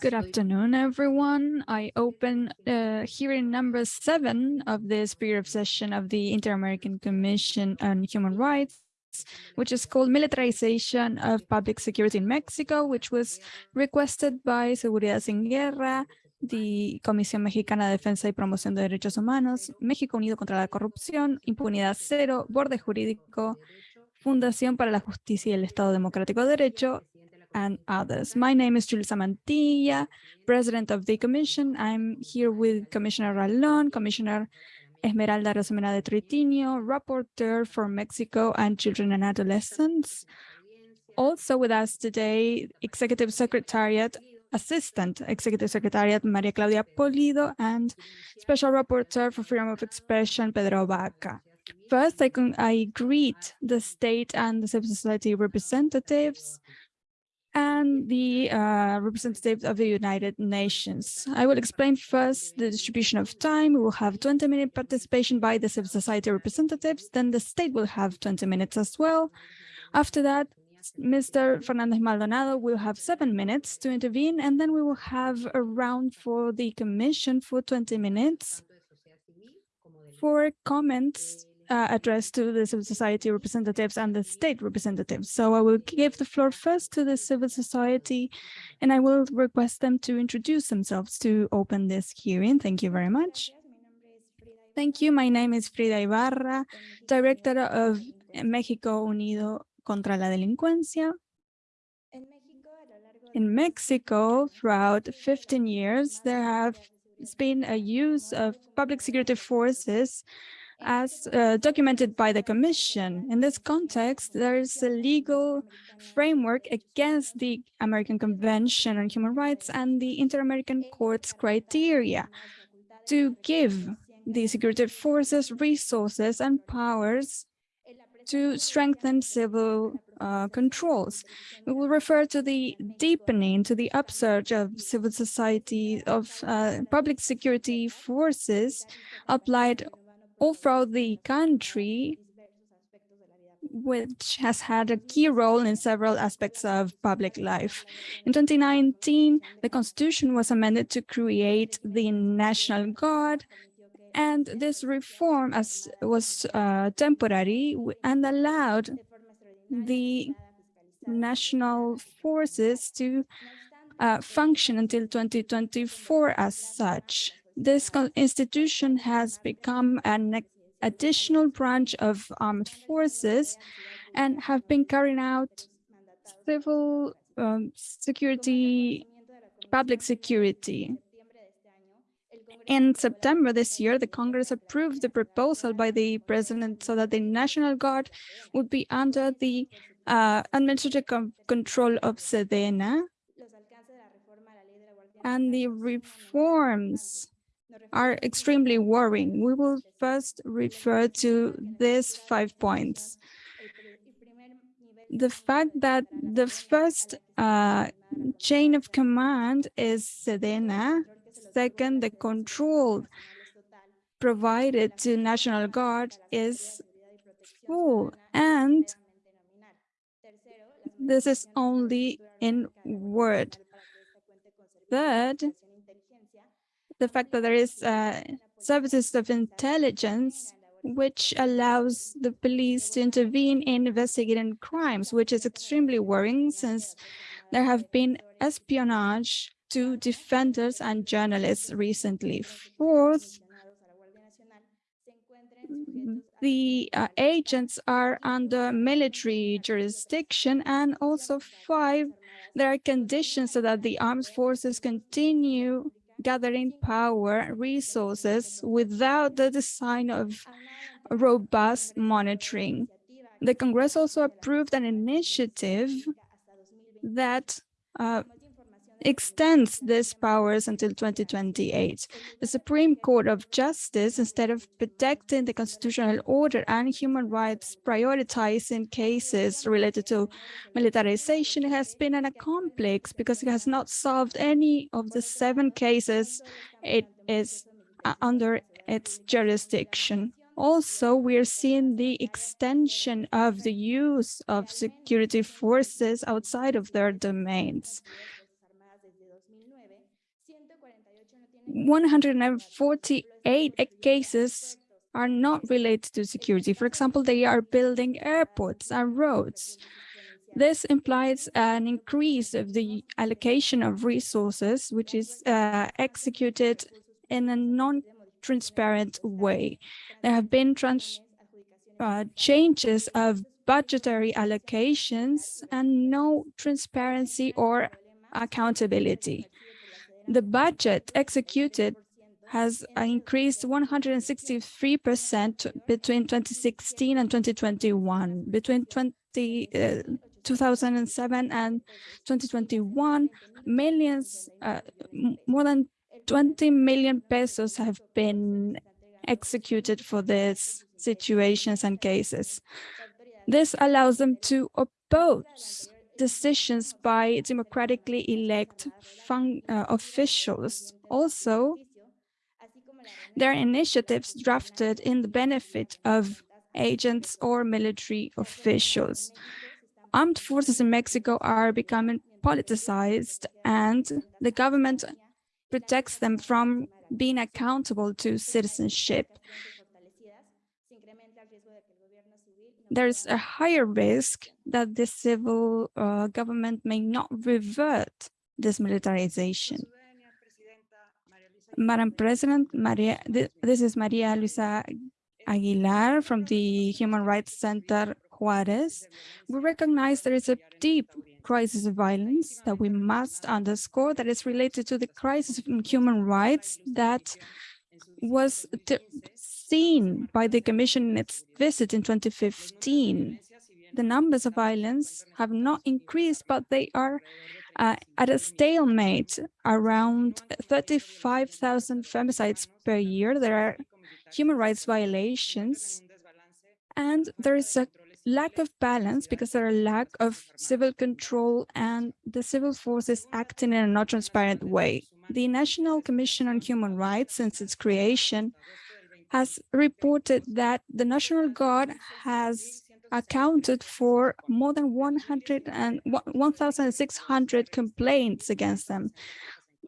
Good afternoon, everyone. I open uh, hearing number seven of this period session of the Inter-American Commission on Human Rights, which is called Militarization of Public Security in Mexico, which was requested by Seguridad Sin Guerra, the Comisión Mexicana de Defensa y Promoción de Derechos Humanos, México Unido contra la Corrupción, Impunidad Cero, Borde Jurídico, Fundación para la Justicia y el Estado Democrático de Derecho, and others. My name is Julissa Mantilla, President of the Commission. I'm here with Commissioner Ralón, Commissioner Esmeralda Arosemena de Troitiño, Rapporteur for Mexico and Children and Adolescents. Also with us today, Executive Secretariat, Assistant Executive Secretariat Maria Claudia Pulido, and Special Rapporteur for Freedom of Expression, Pedro Vaca. First, I, can, I greet the state and the civil society representatives, and the uh, representatives of the United Nations. I will explain first the distribution of time. We will have 20 minute participation by the civil society representatives. Then the state will have 20 minutes as well. After that, Mr. Fernandez Maldonado will have seven minutes to intervene, and then we will have a round for the commission for 20 minutes for comments uh, addressed to the civil society representatives and the state representatives. So I will give the floor first to the civil society, and I will request them to introduce themselves to open this hearing. Thank you very much. Thank you. My name is Frida Ibarra, Director of México Unido contra la Delincuencia. In Mexico, throughout 15 years, there have been a use of public security forces as uh, documented by the Commission. In this context, there is a legal framework against the American Convention on Human Rights and the Inter-American Court's criteria to give the security forces resources and powers to strengthen civil uh, controls. We will refer to the deepening, to the upsurge of civil society, of uh, public security forces applied all throughout the country, which has had a key role in several aspects of public life. In 2019, the constitution was amended to create the National Guard, and this reform as was uh, temporary and allowed the national forces to uh, function until 2024 as such this institution has become an additional branch of armed forces and have been carrying out civil um, security, public security. In September this year, the Congress approved the proposal by the president so that the National Guard would be under the uh, administrative control of SEDENA and the reforms are extremely worrying. We will first refer to these five points. The fact that the first uh, chain of command is Sedena. Second, the control provided to National Guard is full. And this is only in word. Third, the fact that there is uh, services of intelligence which allows the police to intervene in investigating crimes, which is extremely worrying since there have been espionage to defenders and journalists recently. Fourth, the uh, agents are under military jurisdiction and also five, there are conditions so that the armed forces continue gathering power resources without the design of robust monitoring. The Congress also approved an initiative that uh, extends these powers until 2028. The Supreme Court of Justice, instead of protecting the constitutional order and human rights, prioritizing cases related to militarization, has been an complex because it has not solved any of the seven cases it is uh, under its jurisdiction. Also, we are seeing the extension of the use of security forces outside of their domains. 148 cases are not related to security. For example, they are building airports and roads. This implies an increase of the allocation of resources, which is uh, executed in a non-transparent way. There have been uh, changes of budgetary allocations and no transparency or accountability. The budget executed has increased 163% between 2016 and 2021. Between 20, uh, 2007 and 2021, millions, uh, more than 20 million pesos have been executed for these situations and cases. This allows them to oppose decisions by democratically elect uh, officials. Also, there are initiatives drafted in the benefit of agents or military officials. Armed forces in Mexico are becoming politicized and the government protects them from being accountable to citizenship. There's a higher risk that the civil uh, government may not revert this militarization. Madam President, Maria, this is Maria Luisa Aguilar from the Human Rights Center Juarez. We recognize there is a deep crisis of violence that we must underscore that is related to the crisis in human rights that was seen by the Commission in its visit in 2015. The numbers of violence have not increased, but they are uh, at a stalemate around 35,000 femicides per year. There are human rights violations, and there is a lack of balance because there are lack of civil control and the civil forces acting in a not transparent way. The National Commission on Human Rights, since its creation, has reported that the National Guard has accounted for more than 100 and 1,600 complaints against them.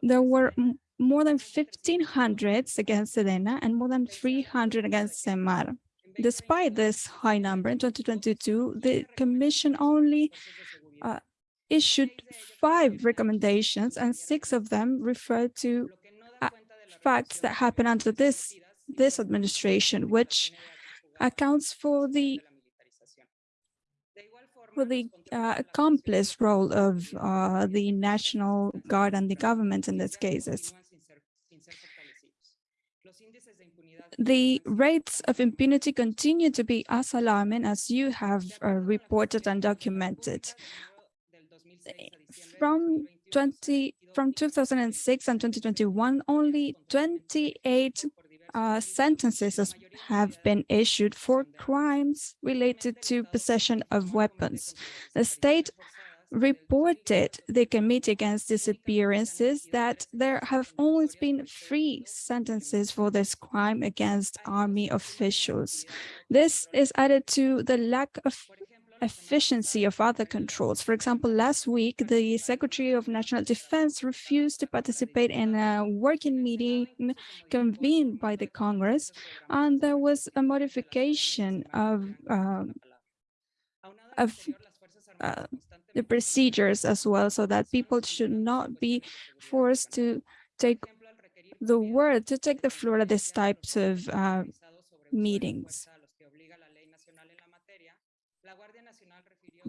There were more than 1,500 against Sedena and more than 300 against SEMAR. Despite this high number in 2022, the Commission only uh, issued five recommendations and six of them refer to uh, facts that happen under this, this administration, which accounts for the for the uh, accomplice role of uh, the National Guard and the government in these cases. The rates of impunity continue to be as alarming as you have uh, reported and documented. From 20 from 2006 and 2021, only 28 uh, sentences have been issued for crimes related to possession of weapons. The state reported the Committee Against Disappearances that there have always been three sentences for this crime against army officials. This is added to the lack of efficiency of other controls. For example, last week, the Secretary of National Defense refused to participate in a working meeting convened by the Congress, and there was a modification of, uh, of uh, the procedures as well, so that people should not be forced to take the word, to take the floor at these types of uh, meetings.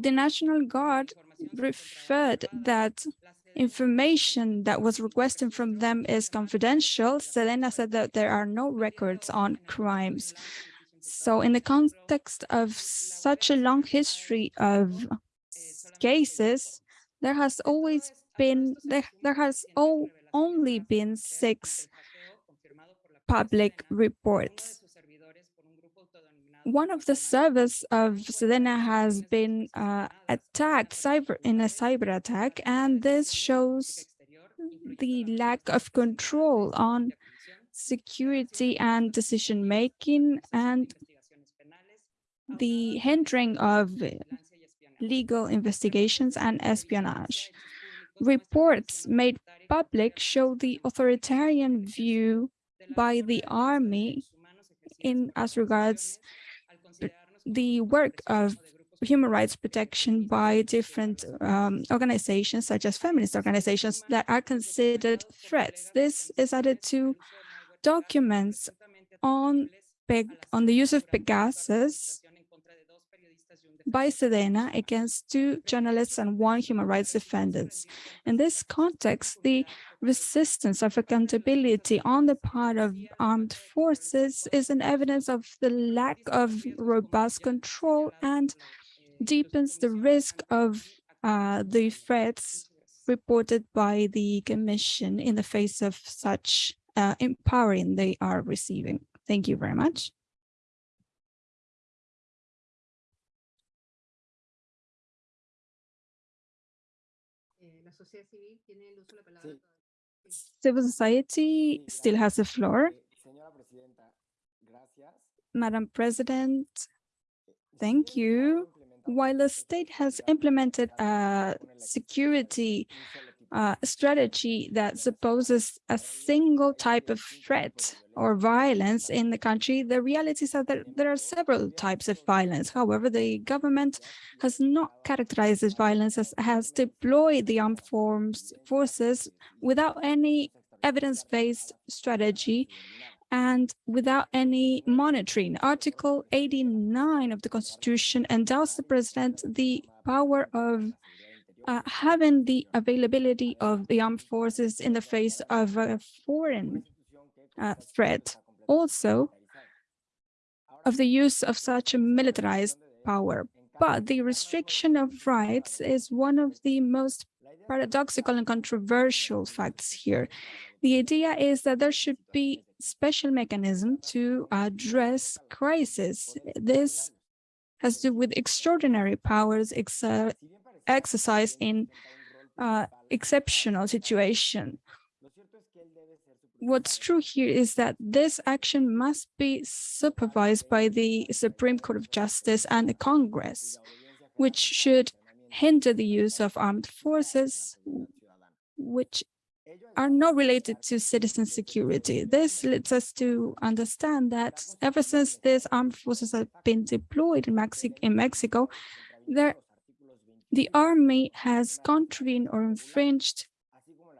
The National Guard referred that information that was requested from them is confidential. Sedena said that there are no records on crimes. So in the context of such a long history of cases, there has always been, there, there has all, only been six public reports one of the servers of Sedena has been uh, attacked cyber in a cyber attack, and this shows the lack of control on security and decision-making and the hindering of legal investigations and espionage. Reports made public show the authoritarian view by the army in as regards the work of human rights protection by different um, organizations, such as feminist organizations that are considered threats. This is added to documents on, on the use of Pegasus by Sedena against two journalists and one human rights defendants. In this context, the resistance of accountability on the part of armed forces is an evidence of the lack of robust control and deepens the risk of uh, the threats reported by the Commission in the face of such uh, empowering they are receiving. Thank you very much. Civil society still has the floor. Madam President, thank you. While the state has implemented a security strategy that supposes a single type of threat or violence in the country, the reality is that there, there, are several types of violence. However, the government has not characterized this violence as has deployed the armed forms, forces without any evidence-based strategy and without any monitoring. Article 89 of the Constitution endows the president the power of uh, having the availability of the armed forces in the face of a foreign uh, threat, also of the use of such a militarized power. But the restriction of rights is one of the most paradoxical and controversial facts here. The idea is that there should be special mechanism to address crisis. This has to do with extraordinary powers exer exercised in uh, exceptional situation. What's true here is that this action must be supervised by the Supreme Court of Justice and the Congress, which should hinder the use of armed forces, which are not related to citizen security. This leads us to understand that ever since these armed forces have been deployed in, Mexi in Mexico, there the army has contravened or infringed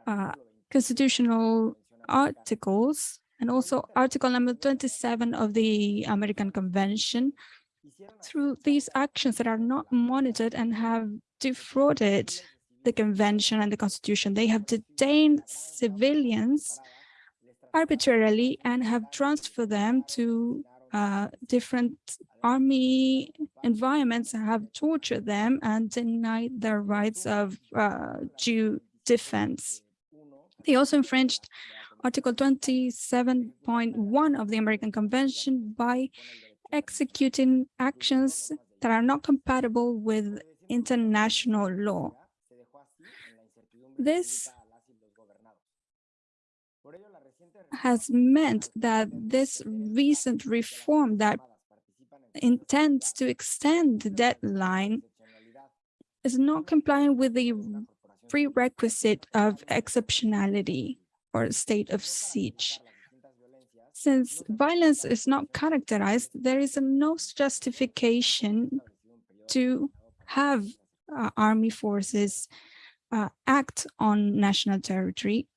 uh, constitutional articles and also article number 27 of the American Convention through these actions that are not monitored and have defrauded the convention and the constitution. They have detained civilians arbitrarily and have transferred them to uh, different army environments have tortured them and denied their rights of uh, due defense. They also infringed Article 27.1 of the American Convention by executing actions that are not compatible with international law. This has meant that this recent reform that intends to extend the deadline is not complying with the prerequisite of exceptionality or state of siege. Since violence is not characterized, there is no justification to have uh, army forces uh, act on national territory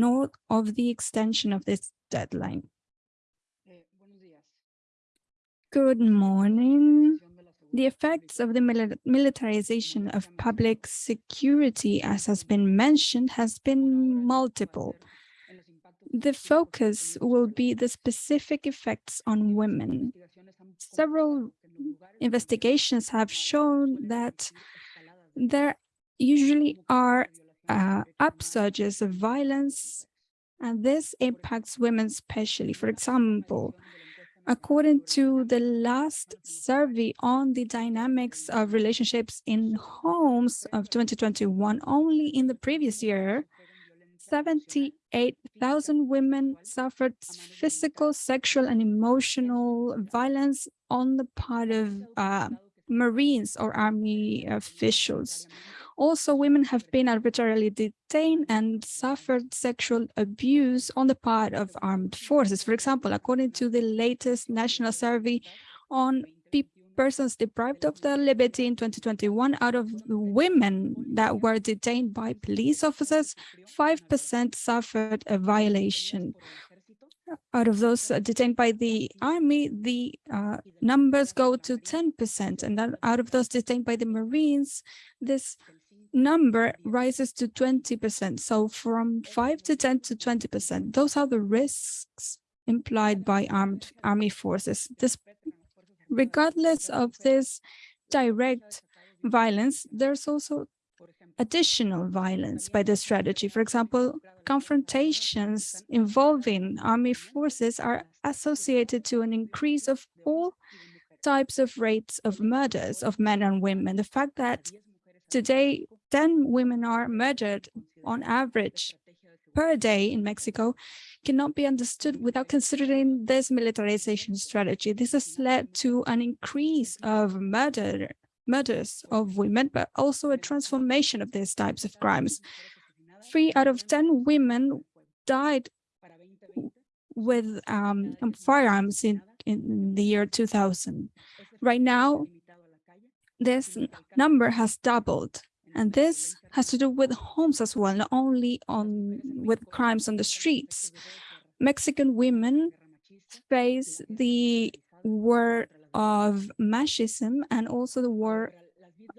nor of the extension of this deadline. Good morning. The effects of the militarization of public security, as has been mentioned, has been multiple. The focus will be the specific effects on women. Several investigations have shown that there usually are uh, upsurges of violence, and this impacts women especially. For example, according to the last survey on the dynamics of relationships in homes of 2021, only in the previous year, 78,000 women suffered physical, sexual, and emotional violence on the part of uh, Marines or Army officials. Also, women have been arbitrarily detained and suffered sexual abuse on the part of armed forces. For example, according to the latest national survey on persons deprived of their liberty in 2021, out of women that were detained by police officers, 5% suffered a violation. Out of those detained by the army, the uh, numbers go to 10%, and out of those detained by the Marines, this number rises to 20%. So from 5 to 10 to 20%, those are the risks implied by armed army forces. This, regardless of this direct violence, there's also additional violence by the strategy. For example, confrontations involving army forces are associated to an increase of all types of rates of murders of men and women. The fact that today 10 women are murdered on average per day in Mexico cannot be understood without considering this militarization strategy. This has led to an increase of murder, murders of women, but also a transformation of these types of crimes. Three out of 10 women died with um, firearms in, in the year 2000. Right now, this number has doubled. And this has to do with homes as well, not only on with crimes on the streets. Mexican women face the war of machismo and also the war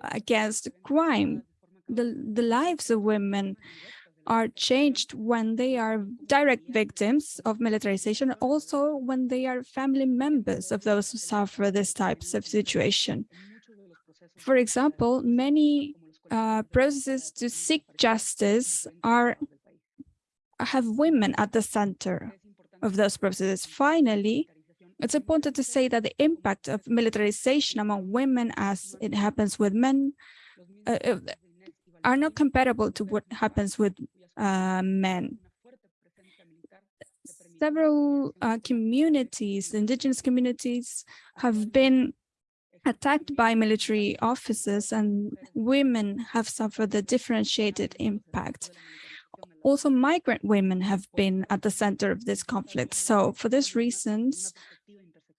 against crime. The, the lives of women are changed when they are direct victims of militarization, also when they are family members of those who suffer this types of situation. For example, many uh, processes to seek justice are have women at the center of those processes. Finally, it's important to say that the impact of militarization among women as it happens with men uh, uh are not comparable to what happens with uh, men. Several uh, communities, indigenous communities, have been attacked by military officers and women have suffered a differentiated impact. Also, migrant women have been at the center of this conflict. So for these reasons,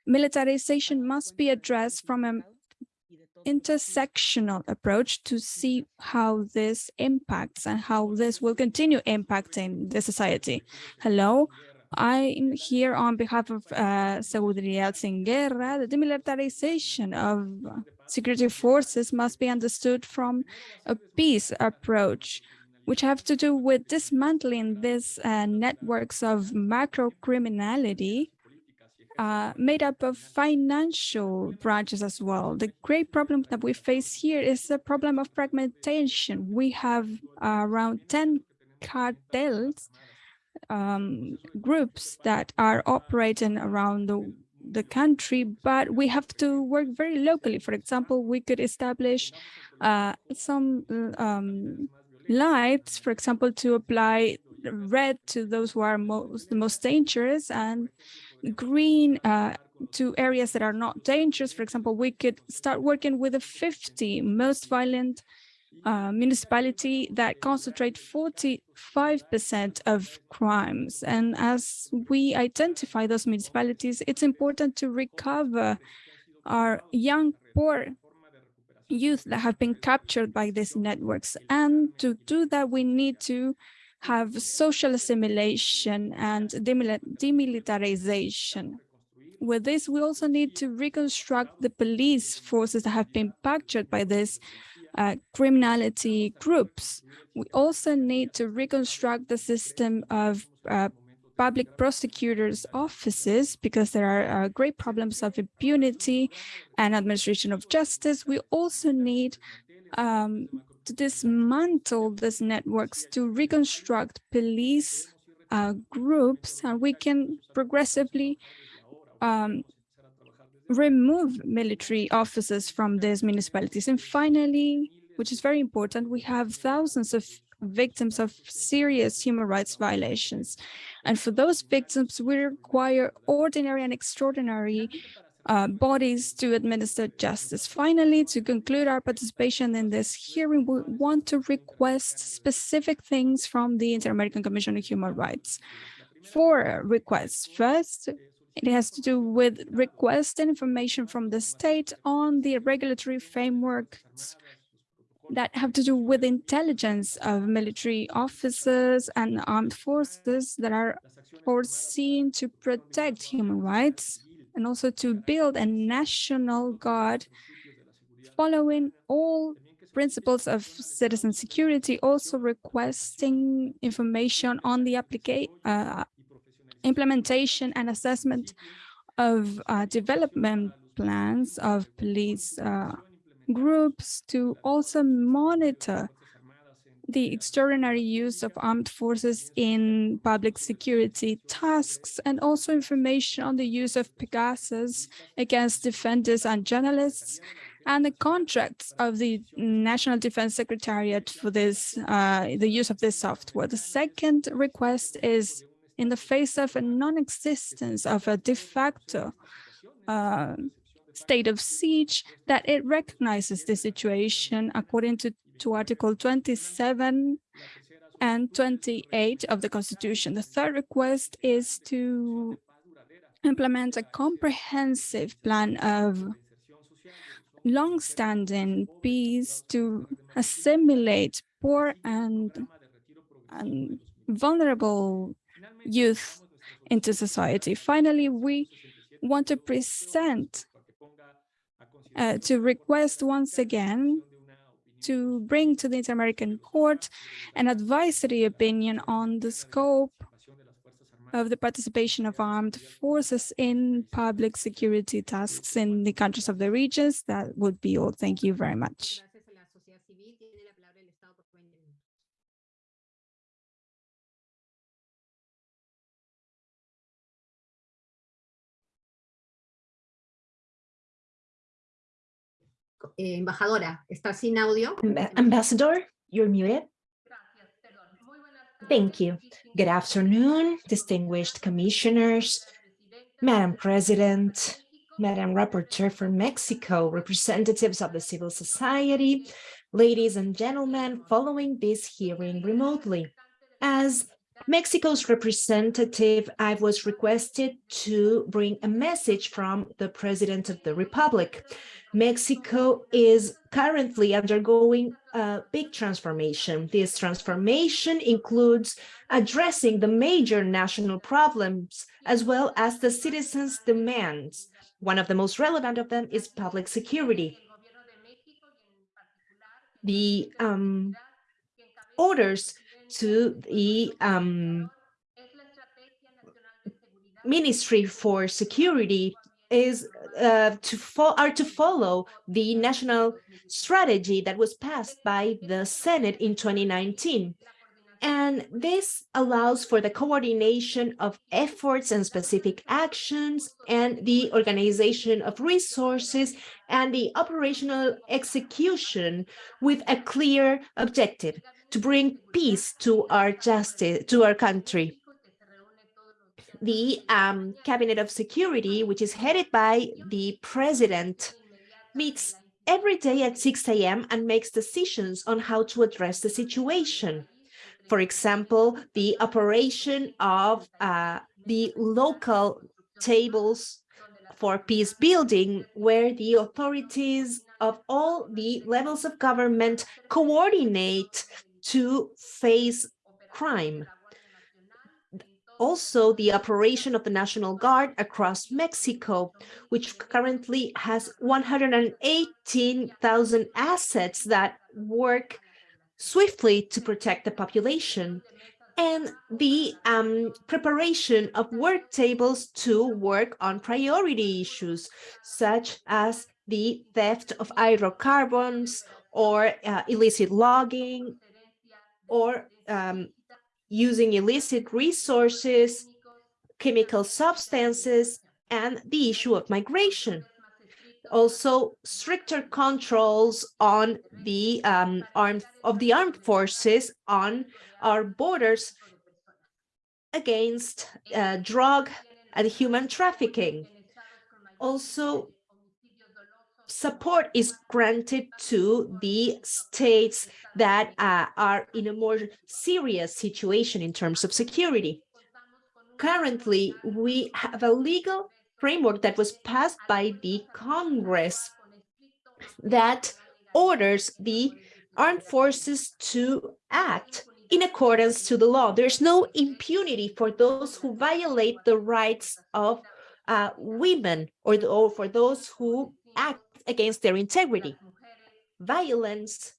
militarization must be addressed from an intersectional approach to see how this impacts and how this will continue impacting the society. Hello, I'm here on behalf of uh, Sin Guerra. The demilitarization of security forces must be understood from a peace approach, which have to do with dismantling these uh, networks of macro criminality uh, made up of financial branches as well. The great problem that we face here is the problem of fragmentation. We have uh, around 10 cartels um, groups that are operating around the, the country, but we have to work very locally. For example, we could establish uh, some um, lights, for example, to apply red to those who are most the most dangerous and green uh, to areas that are not dangerous. For example, we could start working with the 50 most violent uh, municipality that concentrate 45% of crimes. And as we identify those municipalities, it's important to recover our young, poor youth that have been captured by these networks. And to do that, we need to have social assimilation and demilitarization. With this, we also need to reconstruct the police forces that have been captured by this uh, criminality groups. We also need to reconstruct the system of uh, public prosecutors' offices because there are uh, great problems of impunity and administration of justice. We also need um, to dismantle these networks to reconstruct police uh, groups and we can progressively um, remove military officers from these municipalities. And finally, which is very important, we have thousands of victims of serious human rights violations. And for those victims, we require ordinary and extraordinary uh, bodies to administer justice. Finally, to conclude our participation in this hearing, we want to request specific things from the Inter-American Commission on Human Rights. Four requests. First, it has to do with requesting information from the state on the regulatory frameworks that have to do with intelligence of military officers and armed forces that are foreseen to protect human rights and also to build a national guard following all principles of citizen security, also requesting information on the application, uh, implementation and assessment of uh, development plans of police uh, groups to also monitor the extraordinary use of armed forces in public security tasks and also information on the use of Pegasus against defenders and journalists and the contracts of the National Defense Secretariat for this, uh, the use of this software. The second request is in the face of a non-existence of a de facto uh, state of siege, that it recognizes the situation according to to Article 27 and 28 of the Constitution. The third request is to implement a comprehensive plan of long-standing peace to assimilate poor and, and vulnerable youth into society. Finally, we want to present, uh, to request once again to bring to the Inter-American Court an advisory opinion on the scope of the participation of armed forces in public security tasks in the countries of the regions. That would be all. Thank you very much. Eh, embajadora, está sin audio. Ambassador, you're muted. Thank you. Good afternoon, distinguished commissioners, Madam President, Madam Rapporteur for Mexico, representatives of the civil society, ladies and gentlemen, following this hearing remotely. As Mexico's representative, I was requested to bring a message from the President of the Republic. Mexico is currently undergoing a big transformation. This transformation includes addressing the major national problems as well as the citizens' demands. One of the most relevant of them is public security. The um, orders to the um, Ministry for Security is uh, to are to follow the national strategy that was passed by the Senate in 2019. And this allows for the coordination of efforts and specific actions and the organization of resources and the operational execution with a clear objective to bring peace to our justice, to our country. The um, Cabinet of Security, which is headed by the president, meets every day at 6 a.m. and makes decisions on how to address the situation. For example, the operation of uh, the local tables for peace building, where the authorities of all the levels of government coordinate to face crime. Also, the operation of the National Guard across Mexico, which currently has 118,000 assets that work swiftly to protect the population and the um, preparation of work tables to work on priority issues, such as the theft of hydrocarbons or uh, illicit logging or um, using illicit resources, chemical substances, and the issue of migration. also stricter controls on the um, armed of the armed forces on our borders against uh, drug and human trafficking. Also, support is granted to the states that uh, are in a more serious situation in terms of security. Currently, we have a legal framework that was passed by the Congress that orders the armed forces to act in accordance to the law. There's no impunity for those who violate the rights of uh, women or, the, or for those who act against their integrity. Violence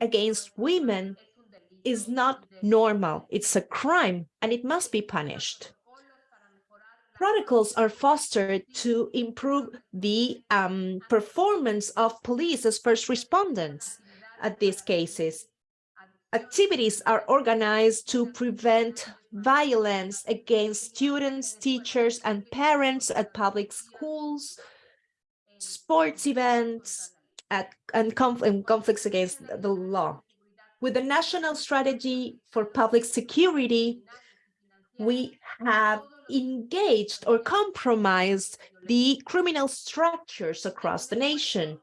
against women is not normal. It's a crime and it must be punished. Protocols are fostered to improve the um, performance of police as first responders at these cases. Activities are organized to prevent violence against students, teachers, and parents at public schools, sports events, at, and, conf and conflicts against the law. With the National Strategy for Public Security, we have engaged or compromised the criminal structures across the nation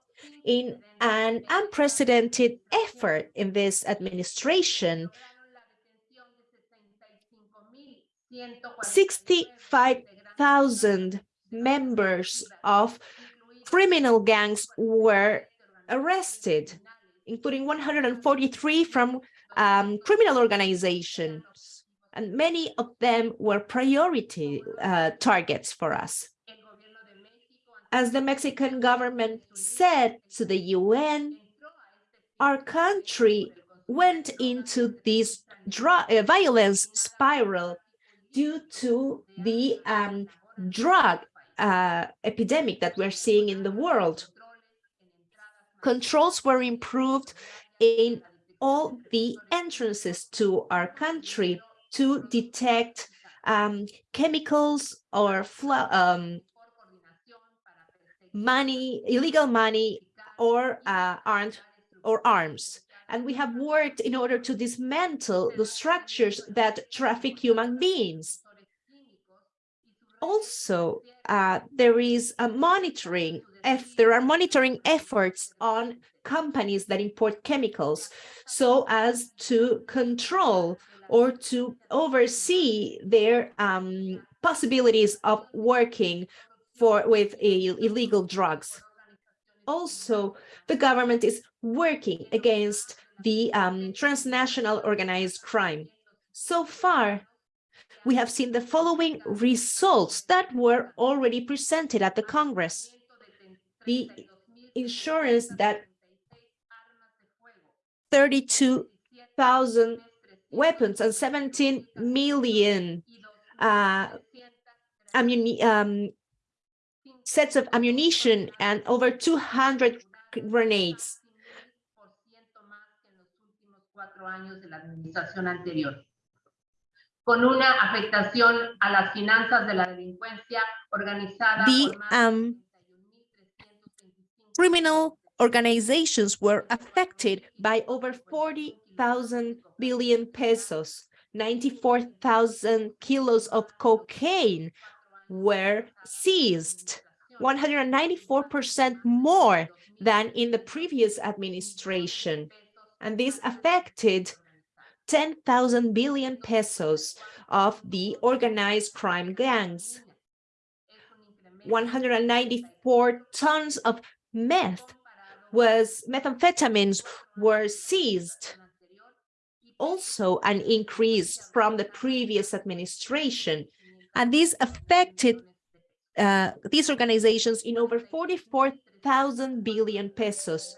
in an unprecedented effort in this administration. 65,000 members of criminal gangs were arrested, including 143 from um, criminal organizations, and many of them were priority uh, targets for us as the Mexican government said to the UN, our country went into this uh, violence spiral due to the um, drug uh, epidemic that we're seeing in the world. Controls were improved in all the entrances to our country to detect um, chemicals or um, money, illegal money or uh, armed or arms. And we have worked in order to dismantle the structures that traffic human beings. Also, uh, there is a monitoring, if there are monitoring efforts on companies that import chemicals so as to control or to oversee their um, possibilities of working for with illegal drugs. Also, the government is working against the um, transnational organized crime. So far, we have seen the following results that were already presented at the Congress. The insurance that 32,000 weapons and 17 million uh, um, sets of ammunition and over 200 grenades. con a las finanzas de la delincuencia. The um, criminal organizations were affected by over 40,000 billion pesos, 94,000 kilos of cocaine were seized. 194% more than in the previous administration. And this affected 10,000 billion pesos of the organized crime gangs. 194 tons of meth was methamphetamines were seized. Also an increase from the previous administration. And this affected uh, these organizations in over 44,000 billion pesos.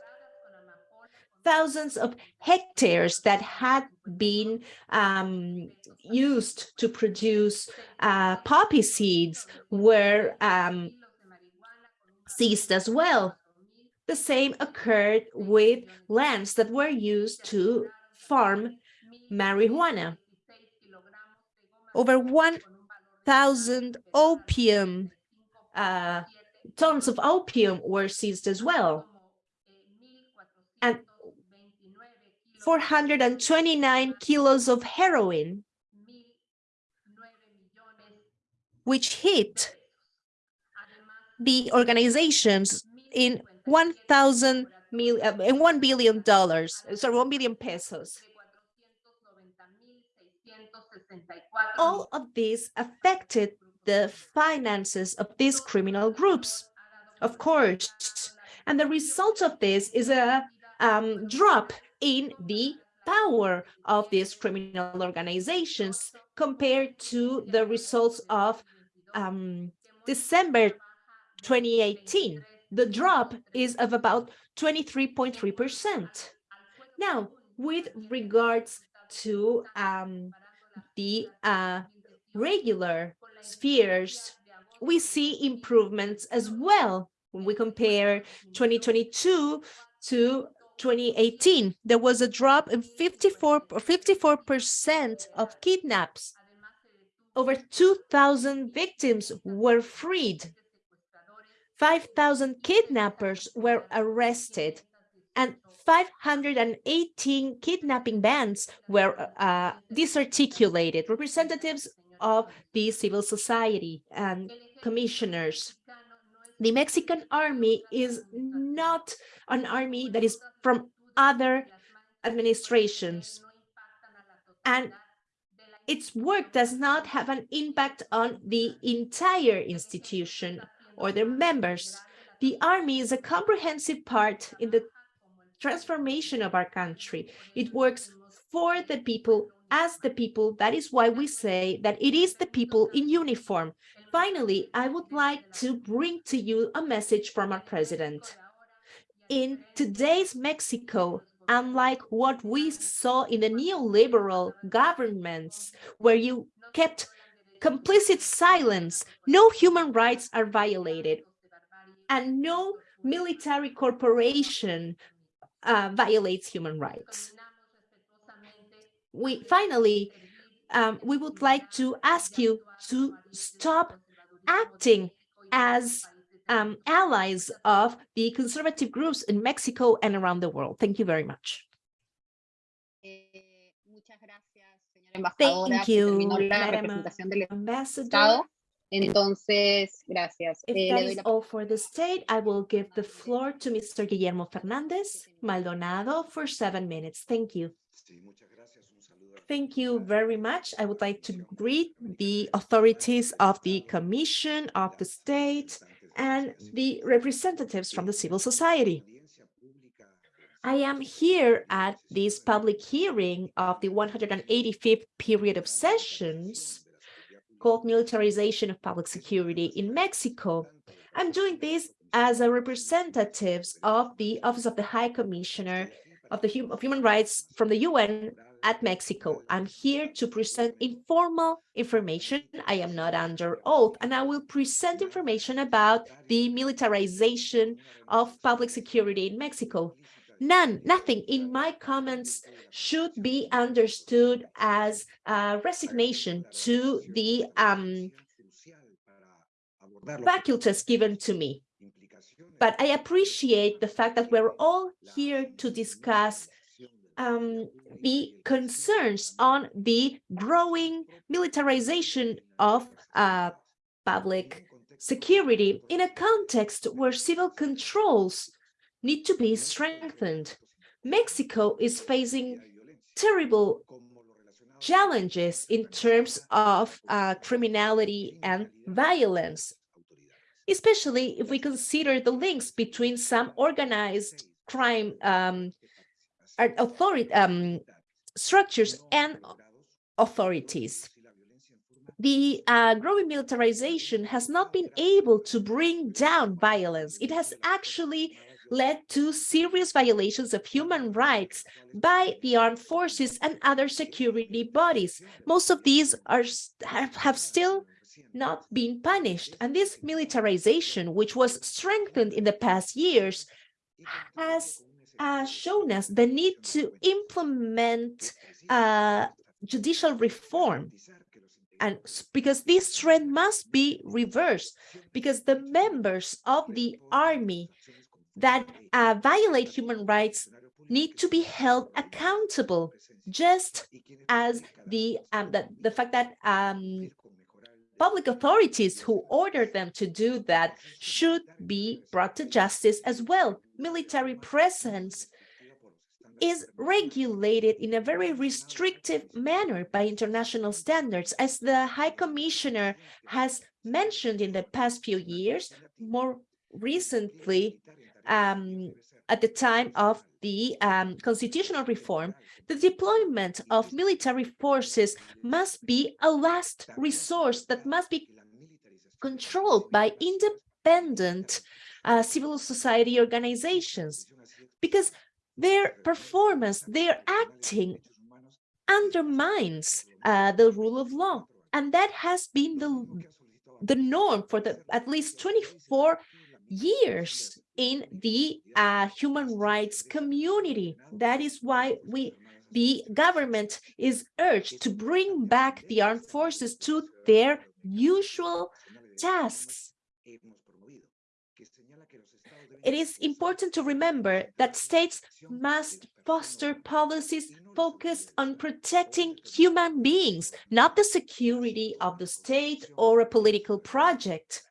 Thousands of hectares that had been um, used to produce uh, poppy seeds were um, seized as well. The same occurred with lands that were used to farm marijuana. Over 1,000 opium uh, tons of opium were seized as well. And 429 kilos of heroin, which hit the organizations in 1,000 mil, uh, in 1 billion dollars, sorry, 1 billion pesos. All of this affected the finances of these criminal groups, of course. And the result of this is a um, drop in the power of these criminal organizations compared to the results of um, December 2018. The drop is of about 23.3%. Now, with regards to um, the uh, regular spheres, we see improvements as well when we compare 2022 to 2018. There was a drop in 54 54 percent of kidnaps. Over 2,000 victims were freed. 5,000 kidnappers were arrested and 518 kidnapping bands were uh, disarticulated. Representatives of the civil society and commissioners. The Mexican army is not an army that is from other administrations. And its work does not have an impact on the entire institution or their members. The army is a comprehensive part in the transformation of our country. It works for the people, as the people. That is why we say that it is the people in uniform. Finally, I would like to bring to you a message from our president. In today's Mexico, unlike what we saw in the neoliberal governments, where you kept complicit silence, no human rights are violated, and no military corporation uh, violates human rights. We finally, um, we would like to ask you to stop acting as um, allies of the conservative groups in Mexico and around the world. Thank you very much. Thank you, Madam Ambassador. Entonces, gracias. If Eh, that le doy is la all for the state, I will give the floor to Mr. Guillermo Fernandez Maldonado for seven minutes. Thank you. Thank you very much. I would like to greet the authorities of the Commission of the State and the representatives from the civil society. I am here at this public hearing of the 185th period of sessions called Militarization of Public Security in Mexico. I'm doing this as a representatives of the Office of the High Commissioner of the Hum of Human Rights from the UN at Mexico. I'm here to present informal information. I am not under oath, and I will present information about the militarization of public security in Mexico. None, nothing in my comments should be understood as a resignation to the um, faculties given to me. But I appreciate the fact that we're all here to discuss um, the concerns on the growing militarization of uh, public security in a context where civil controls need to be strengthened. Mexico is facing terrible challenges in terms of uh, criminality and violence, especially if we consider the links between some organized crime um, authority um, structures and authorities. The uh, growing militarization has not been able to bring down violence. It has actually led to serious violations of human rights by the armed forces and other security bodies. Most of these are have, have still not been punished. And this militarization, which was strengthened in the past years, has uh, shown us the need to implement uh, judicial reform. And because this trend must be reversed, because the members of the army that uh, violate human rights need to be held accountable, just as the um, that the fact that um, public authorities who ordered them to do that should be brought to justice as well. Military presence is regulated in a very restrictive manner by international standards. As the High Commissioner has mentioned in the past few years, more recently, um, at the time of the um, constitutional reform, the deployment of military forces must be a last resource that must be controlled by independent uh, civil society organizations because their performance, their acting undermines uh, the rule of law. And that has been the, the norm for the at least 24 years in the uh, human rights community. That is why we the government is urged to bring back the armed forces to their usual tasks. It is important to remember that states must foster policies focused on protecting human beings, not the security of the state or a political project.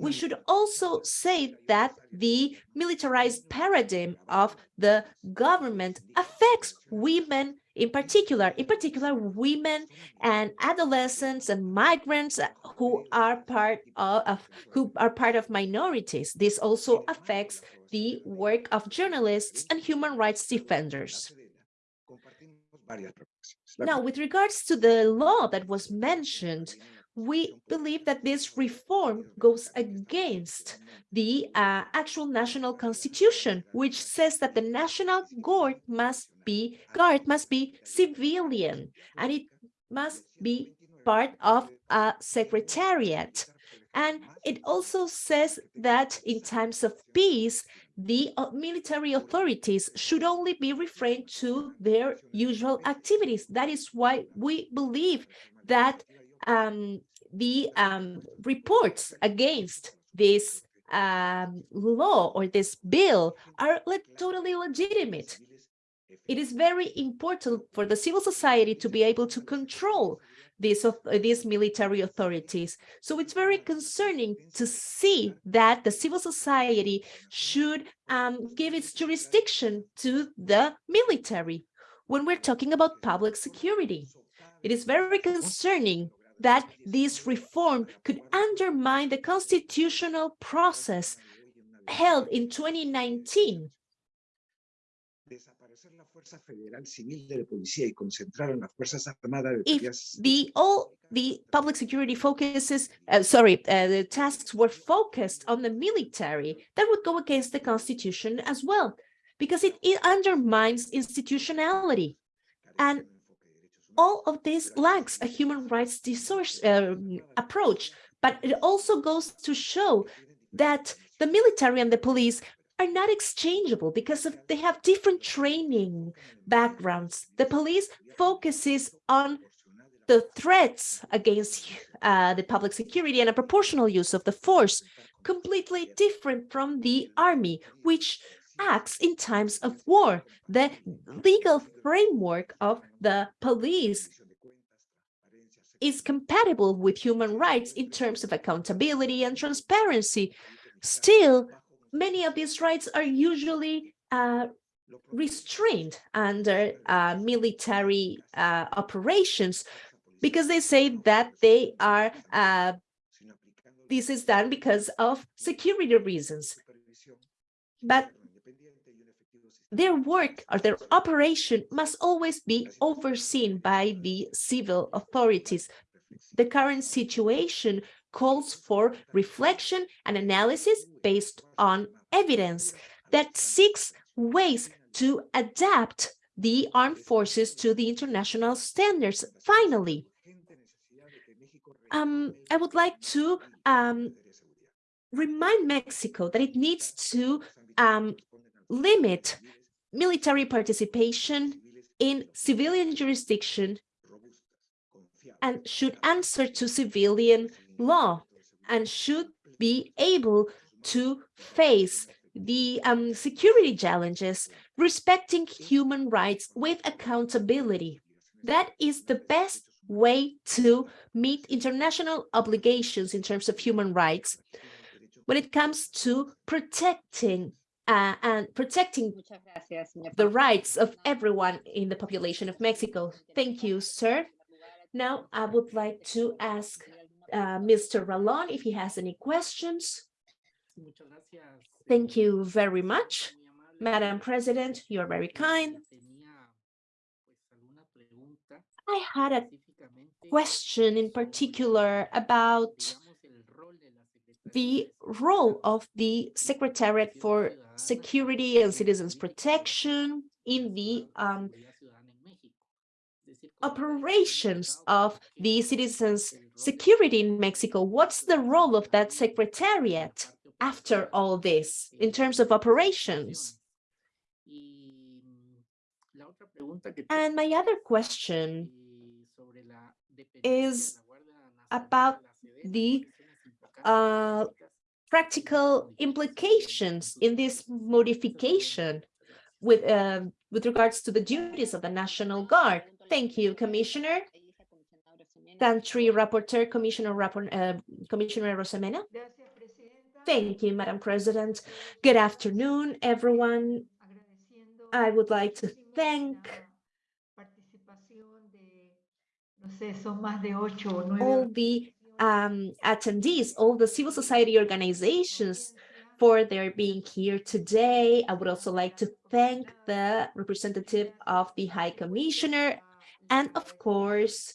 We should also say that the militarized paradigm of the government affects women in particular, in particular women and adolescents and migrants who are part of, of who are part of minorities. This also affects the work of journalists and human rights defenders. Now, with regards to the law that was mentioned, we believe that this reform goes against the uh, actual national constitution, which says that the national guard must be guard must be civilian and it must be part of a secretariat. And it also says that in times of peace, the uh, military authorities should only be refrained to their usual activities. That is why we believe that um, the um, reports against this um, law or this bill are le totally legitimate. It is very important for the civil society to be able to control these, uh, these military authorities. So it's very concerning to see that the civil society should um, give its jurisdiction to the military when we're talking about public security. It is very concerning that this reform could undermine the constitutional process held in 2019 if the all the public security focuses uh, sorry uh, the tasks were focused on the military that would go against the constitution as well because it, it undermines institutionality. And all of this lacks a human rights discourse, uh, approach but it also goes to show that the military and the police are not exchangeable because of, they have different training backgrounds. The police focuses on the threats against uh, the public security and a proportional use of the force, completely different from the army, which acts in times of war. The legal framework of the police is compatible with human rights in terms of accountability and transparency. Still, many of these rights are usually uh, restrained under uh, military uh, operations because they say that they are uh, this is done because of security reasons but their work or their operation must always be overseen by the civil authorities the current situation calls for reflection and analysis based on evidence that seeks ways to adapt the armed forces to the international standards. Finally, um, I would like to um, remind Mexico that it needs to um, limit military participation in civilian jurisdiction and should answer to civilian law and should be able to face the um, security challenges respecting human rights with accountability. That is the best way to meet international obligations in terms of human rights when it comes to protecting uh, and protecting gracias, the rights of everyone in the population of Mexico. Thank you, sir. Now, I would like to ask uh, Mr. Ralón if he has any questions. Thank you very much. Madam President, you're very kind. I had a question in particular about the role of the Secretariat for Security and Citizens Protection in the um, operations of the citizens' security in Mexico. What's the role of that secretariat after all this in terms of operations? And my other question is about the uh, practical implications in this modification with um, with regards to the duties of the National Guard. Thank you, Commissioner. Country Rapporteur, Commissioner, Rappor- uh, Commissioner Arosemena. Thank you, Madam President. Good afternoon, everyone. I would like to thank all the um, attendees, all the civil society organizations for their being here today. I would also like to thank the representative of the High Commissioner. And of course,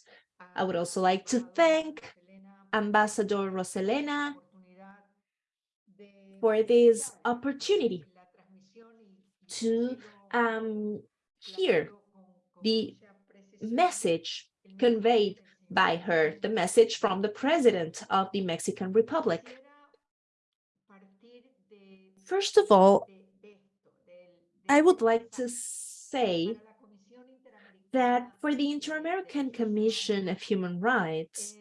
I would also like to thank Ambassador Roselena for this opportunity to um, hear the message conveyed by her, the message from the President of the Mexican Republic. First of all, I would like to say that for the Inter-American Commission of Human Rights,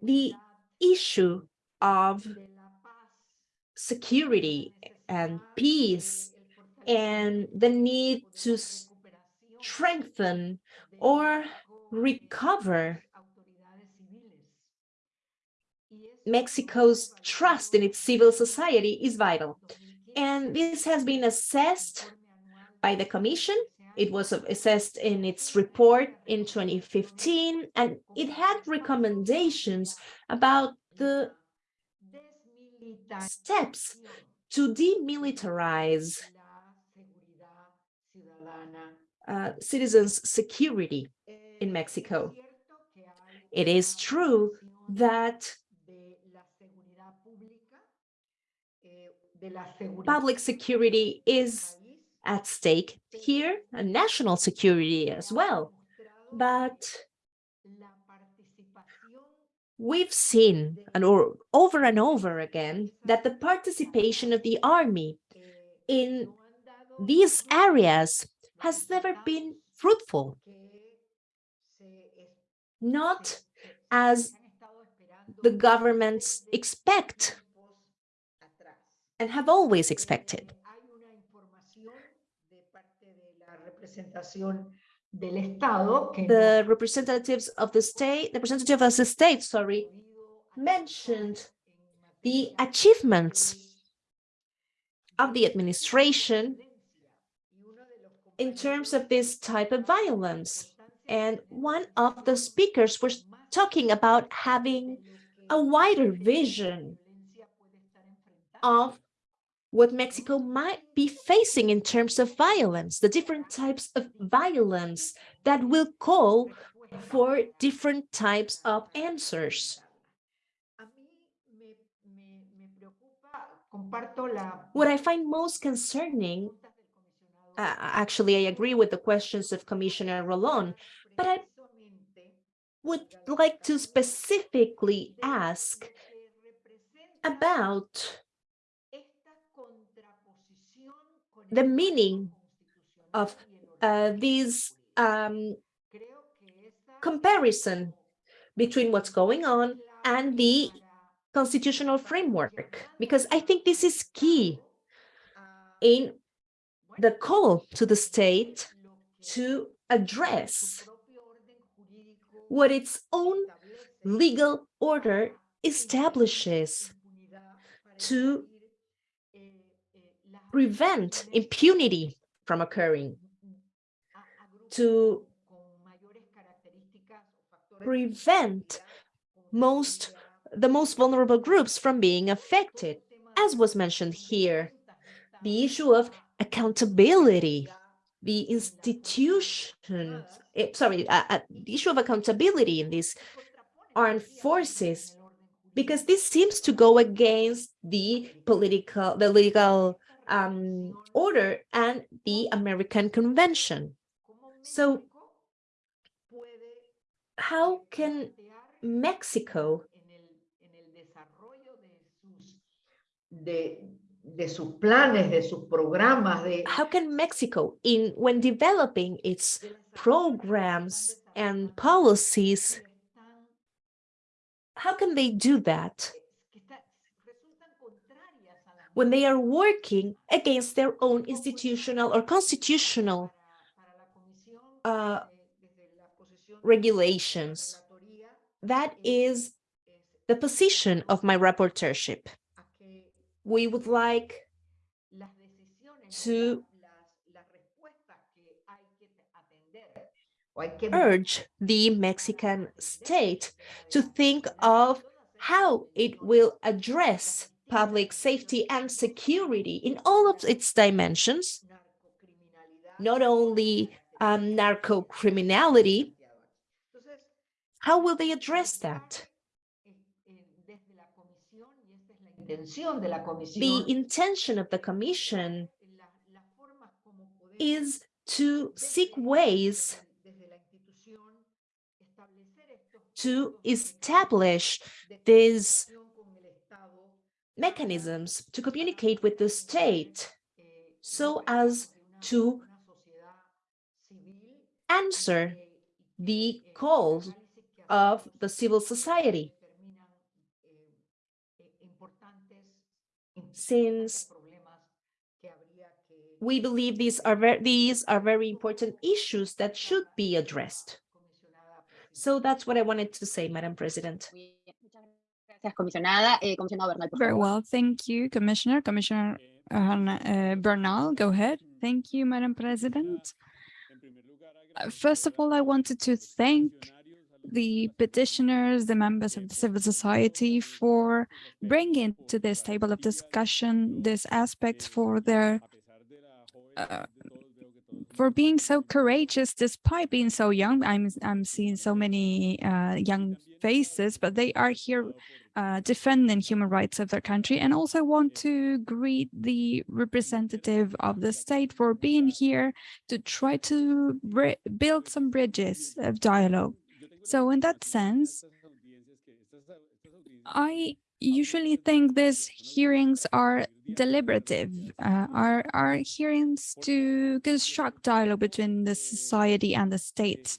the issue of security and peace and the need to strengthen or recover Mexico's trust in its civil society is vital. And this has been assessed by the Commission. It was assessed in its report in 2015, and it had recommendations about the steps to demilitarize uh, citizens' security in Mexico. It is true that public security is at stake here, and national security as well. But we've seen and or over and over again that the participation of the army in these areas has never been fruitful, not as the governments expect and have always expected. The representatives of the state, the representative of the state, sorry, mentioned the achievements of the administration in terms of this type of violence. And one of the speakers was talking about having a wider vision of what Mexico might be facing in terms of violence, the different types of violence that will call for different types of answers. What I find most concerning, uh, actually, I agree with the questions of Commissioner Ralón, but I would like to specifically ask about the meaning of uh, these um, comparison between what's going on and the constitutional framework, because I think this is key in the call to the state to address what its own legal order establishes to prevent impunity from occurring, to prevent most the most vulnerable groups from being affected, as was mentioned here. The issue of accountability, the institution, eh, sorry, uh, uh, the issue of accountability in these armed forces, because this seems to go against the political, the legal um, order and the American Convention. So how can Mexico de, sus planes, de sus programas, de how can Mexico in when developing its programs and policies how can they do that when they are working against their own institutional or constitutional uh, regulations. That is the position of my rapporteurship. We would like to urge the Mexican state to think of how it will address public safety and security in all of its dimensions, not only um, narco criminality. How will they address that? The intention of the commission is to seek ways to establish these mechanisms to communicate with the state so as to answer the calls of the civil society. Since we believe these are very, these are very important issues that should be addressed. So that's what I wanted to say, Madam President. Eh, Very well, thank you, Commissioner. Commissioner uh, Bernal, go ahead. Thank you, Madam President. Uh, first of all, I wanted to thank the petitioners, the members of the civil society for bringing to this table of discussion these aspects for their uh, for being so courageous despite being so young. I'm I'm seeing so many uh, young faces, but they are here uh, defending human rights of their country and also want to greet the representative of the state for being here to try to build some bridges of dialogue. So in that sense, I usually think these hearings are deliberative, uh, are, are hearings to construct dialogue between the society and the state.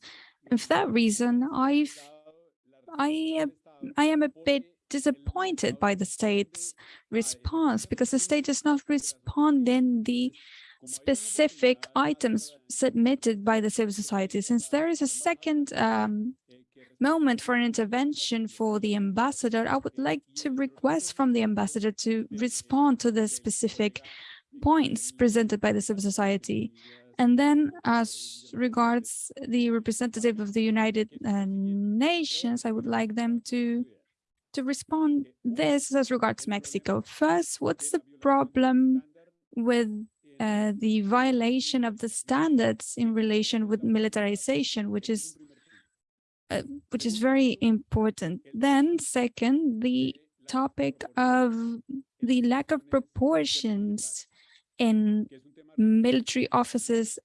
And for that reason, I've, I, I am a bit disappointed by the state's response because the state does not respond in the specific items submitted by the civil society since there is a second um, moment for an intervention for the ambassador, I would like to request from the ambassador to respond to the specific points presented by the civil society. And then as regards the representative of the United uh, Nations, I would like them to to respond this as regards Mexico. First, what's the problem with uh, the violation of the standards in relation with militarization, which is uh, which is very important. Then second, the topic of the lack of proportions in military officers'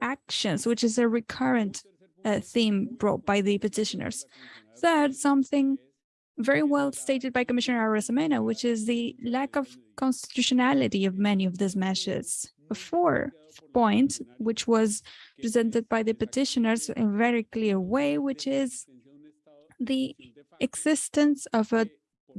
actions, which is a recurrent uh, theme brought by the petitioners. Third, something very well stated by Commissioner Arosemena, which is the lack of constitutionality of many of these measures. Point, which was presented by the petitioners in a very clear way, which is the existence of a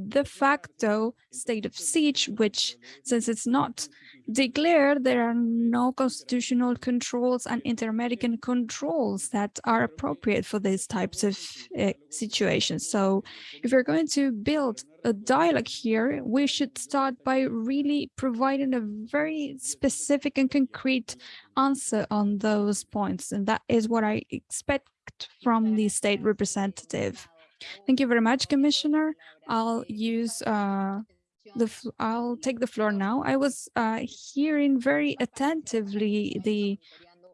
de facto state of siege, which, since it's not declared, there are no constitutional controls and inter-American controls that are appropriate for these types of uh, situations. So if we're going to build a dialogue here, we should start by really providing a very specific and concrete answer on those points. And that is what I expect from the state representative. Thank you very much, Commissioner. I'll use uh, the I'll take the floor now. I was uh, hearing very attentively the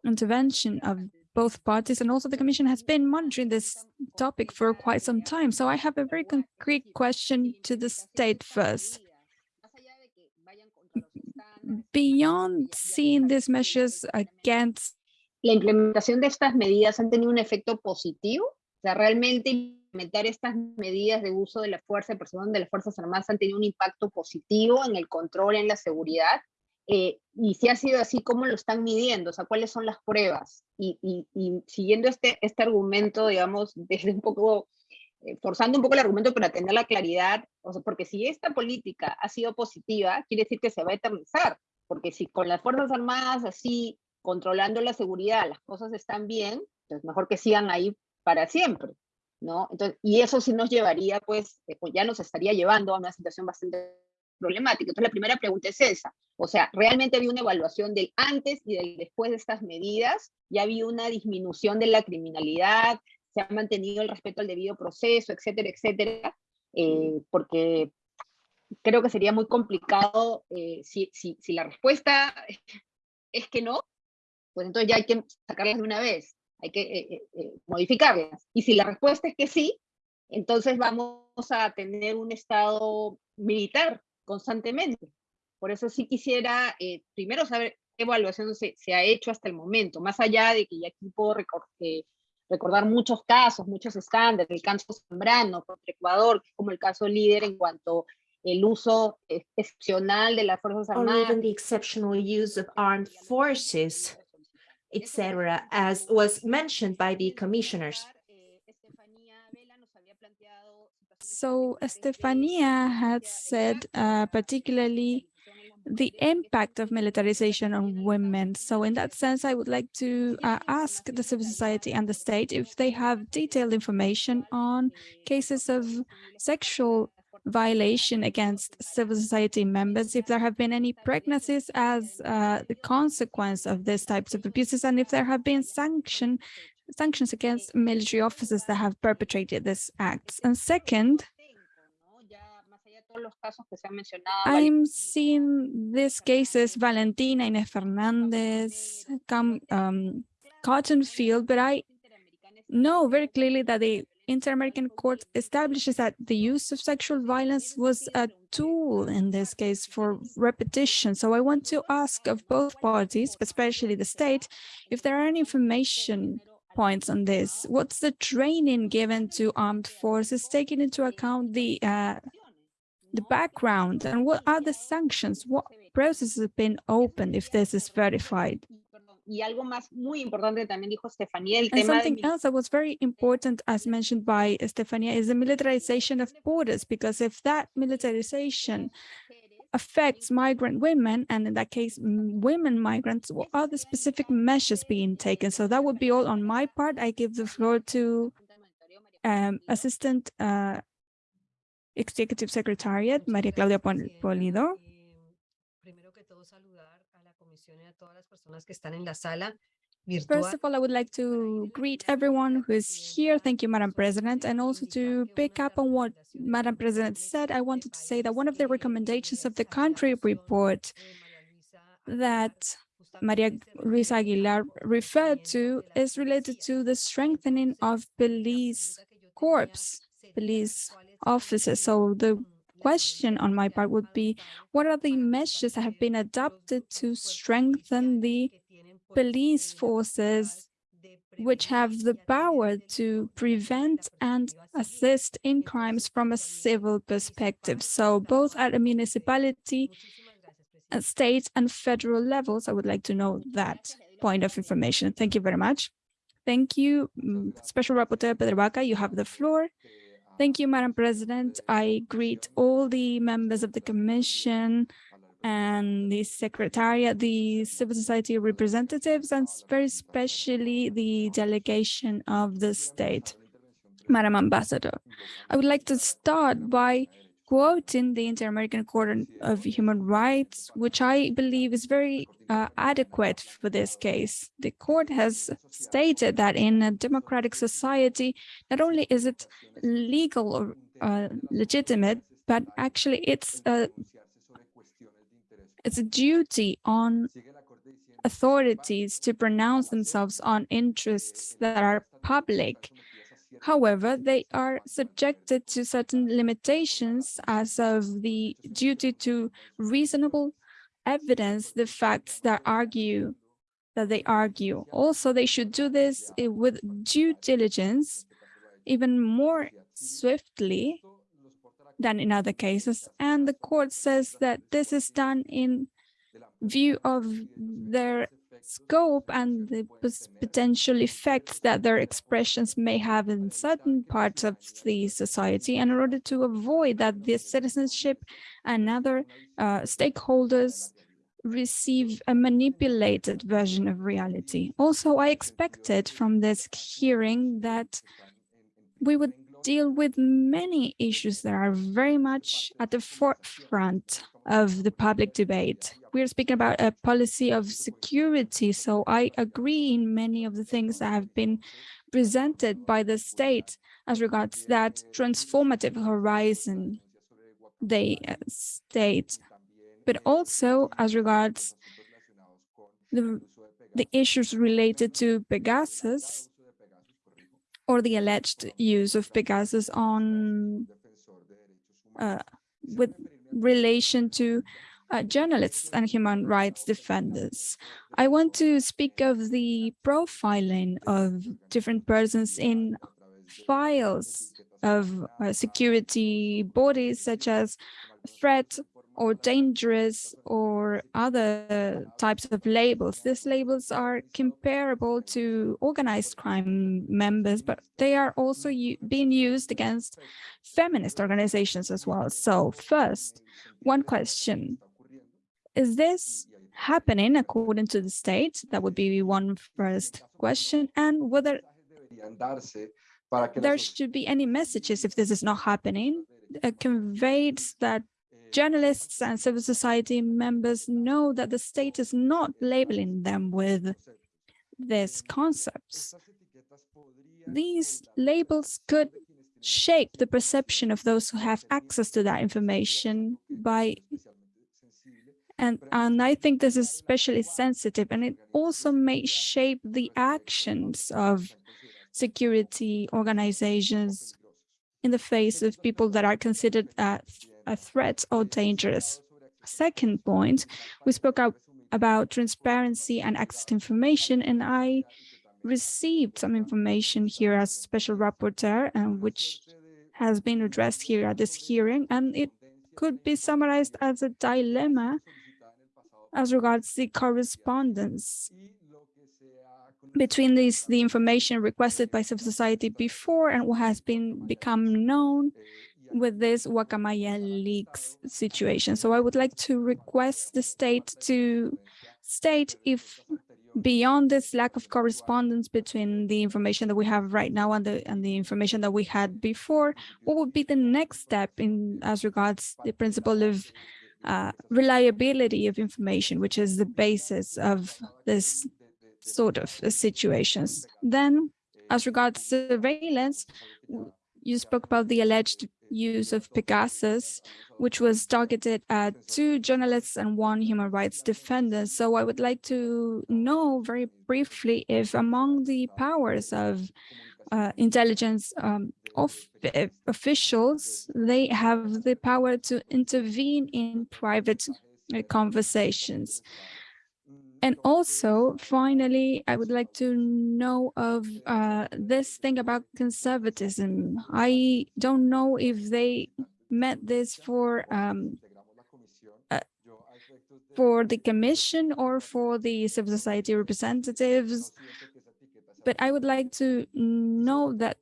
intervention of both parties and also the Commission has been monitoring this topic for quite some time. So I have a very concrete question to the state first. Beyond seeing these measures against ¿La implementación de estas medidas han tenido un efecto positivo? O sea, ¿realmente implementar estas medidas de uso de la fuerza, de presión de las Fuerzas Armadas han tenido un impacto positivo en el control, en la seguridad? Eh, y si ha sido así, ¿cómo lo están midiendo? O sea, ¿cuáles son las pruebas? Y, y, y siguiendo este, este argumento, digamos, desde un poco, eh, forzando un poco el argumento para tener la claridad, o sea, porque si esta política ha sido positiva, quiere decir que se va a eternizar, porque si con las Fuerzas Armadas así controlando la seguridad, las cosas están bien, pues mejor que sigan ahí para siempre, ¿no? Entonces, y eso sí nos llevaría, pues, eh, pues ya nos estaría llevando a una situación bastante problemática. Entonces, la primera pregunta es esa. O sea, ¿realmente había una evaluación del antes y del después de estas medidas? ¿Ya había una disminución de la criminalidad? ¿Se ha mantenido el respeto al debido proceso, etcétera, etcétera? Eh, porque creo que sería muy complicado eh, si, si, si la respuesta es que no, pues entonces ya hay que sacarlas de una vez, hay que eh, eh, eh, modificarlas. Y si la respuesta es que sí, entonces vamos a tener un estado militar constantemente. Por eso sí quisiera primero saber qué evaluación se, se, ha hecho hasta el momento, más allá de que ya aquí puedo recordar muchos casos, muchos estándares, el caso Zambrano contra Ecuador, que es como el caso líder en cuanto el uso excepcional de las Fuerzas Armadas. Or even the exceptional use of armed forces etc., as was mentioned by the commissioners. So Estefania had said uh, particularly the impact of militarization on women. So in that sense, I would like to uh, ask the civil society and the state if they have detailed information on cases of sexual violation against civil society members, if there have been any pregnancies as uh, the consequence of these types of abuses, and if there have been sanction, sanctions against military officers that have perpetrated these acts. And second, I'm seeing these cases, Valentina, Inés Fernandez, um, Cotton Field, but I know very clearly that the Inter-American Court establishes that the use of sexual violence was a tool in this case for repetition. So I want to ask of both parties, especially the state, if there are any information points on this. What's the training given to armed forces, taking into account the uh, the background, and what are the sanctions? What processes have been opened if this is verified? Y algo más muy importante también dijo Estefanía, el and tema something de... else that was very important, as mentioned by Estefania, is the militarization of borders, because if that militarization affects migrant women, and in that case, women migrants, what are the specific measures being taken? So that would be all on my part. I give the floor to um, Assistant uh, Executive Secretariat, Maria Claudia Pulido. First of all, I would like to greet everyone who is here. Thank you, Madam President. And also to pick up on what Madam President said, I wanted to say that one of the recommendations of the country report that Maria Luisa Aguilar referred to is related to the strengthening of police corps, police officers. So the question on my part would be, what are the measures that have been adopted to strengthen the police forces which have the power to prevent and assist in crimes from a civil perspective. So both at a municipality at state and federal levels. I would like to know that point of information. Thank you very much. Thank you, mm, Special Rapporteur Pedro Vaca, you have the floor. Thank you, Madam President. I greet all the members of the Commission and the Secretariat, the civil society representatives, and very especially the delegation of the state. Madam Ambassador, I would like to start by quoting the Inter-American Court of Human Rights, which I believe is very uh, adequate for this case. The court has stated that in a democratic society, not only is it legal or uh, legitimate, but actually it's a, it's a duty on authorities to pronounce themselves on interests that are public However, they are subjected to certain limitations as of the duty to reasonable evidence, the facts that argue that they argue. Also, they should do this with due diligence, even more swiftly than in other cases. And the court says that this is done in view of their scope and the potential effects that their expressions may have in certain parts of the society and in order to avoid that the citizenship and other uh, stakeholders receive a manipulated version of reality. Also, I expected from this hearing that we would deal with many issues that are very much at the forefront of the public debate. We're speaking about a policy of security, so I agree in many of the things that have been presented by the state as regards that transformative horizon they uh, state, but also as regards the, the issues related to Pegasus or the alleged use of Pegasus on uh, with relation to uh, journalists and human rights defenders. I want to speak of the profiling of different persons in files of uh, security bodies such as threat or dangerous or other types of labels. These labels are comparable to organized crime members, but they are also being used against feminist organizations as well. So first, one question, is this happening according to the state? That would be one first question. And whether there should be any messages if this is not happening, uh, conveyed that journalists and civil society members know that the state is not labeling them with these concepts. These labels could shape the perception of those who have access to that information by and and I think this is especially sensitive and it also may shape the actions of security organizations in the face of people that are considered uh, a threat or dangerous. Second point, we spoke out about transparency and access to information, and I received some information here as special rapporteur, and which has been addressed here at this hearing, and it could be summarized as a dilemma as regards the correspondence between these the information requested by civil society before and what has been become known with this Guacamaya leaks situation. So I would like to request the state to state if beyond this lack of correspondence between the information that we have right now and the and the information that we had before, what would be the next step in as regards the principle of uh, reliability of information, which is the basis of this sort of situations. Then, as regards surveillance, you spoke about the alleged use of Pegasus, which was targeted at two journalists and one human rights defender. So I would like to know very briefly if among the powers of uh, intelligence um, of officials, they have the power to intervene in private uh, conversations. And also, finally, I would like to know of uh, this thing about conservatism. I don't know if they meant this for um, uh, for the commission or for the civil society representatives. But I would like to know that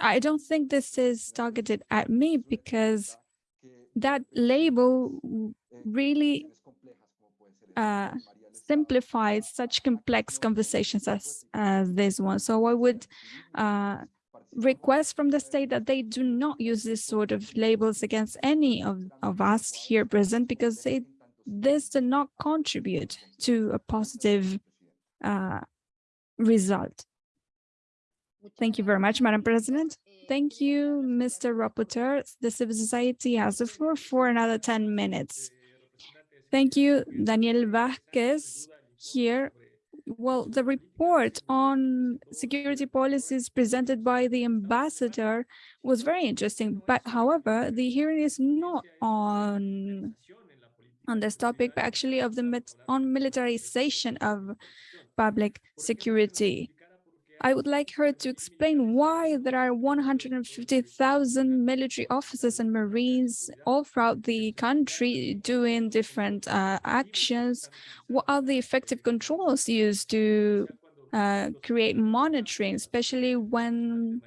I don't think this is targeted at me because that label really uh, simplifies such complex conversations as, this one. So I would uh, request from the state that they do not use this sort of labels against any of, of us here present because it, this does not contribute to a positive uh, result. Thank you very much, Madam President. Thank you, Mr. Rapporteur. The civil society has the floor for another 10 minutes. Thank you, Daniel Vázquez here. Well, the report on security policies presented by the ambassador was very interesting, but however, the hearing is not on on this topic, but actually of the on militarization of public security. I would like her to explain why there are 150,000 military officers and Marines all throughout the country doing different uh, actions. What are the effective controls used to uh, create monitoring, especially when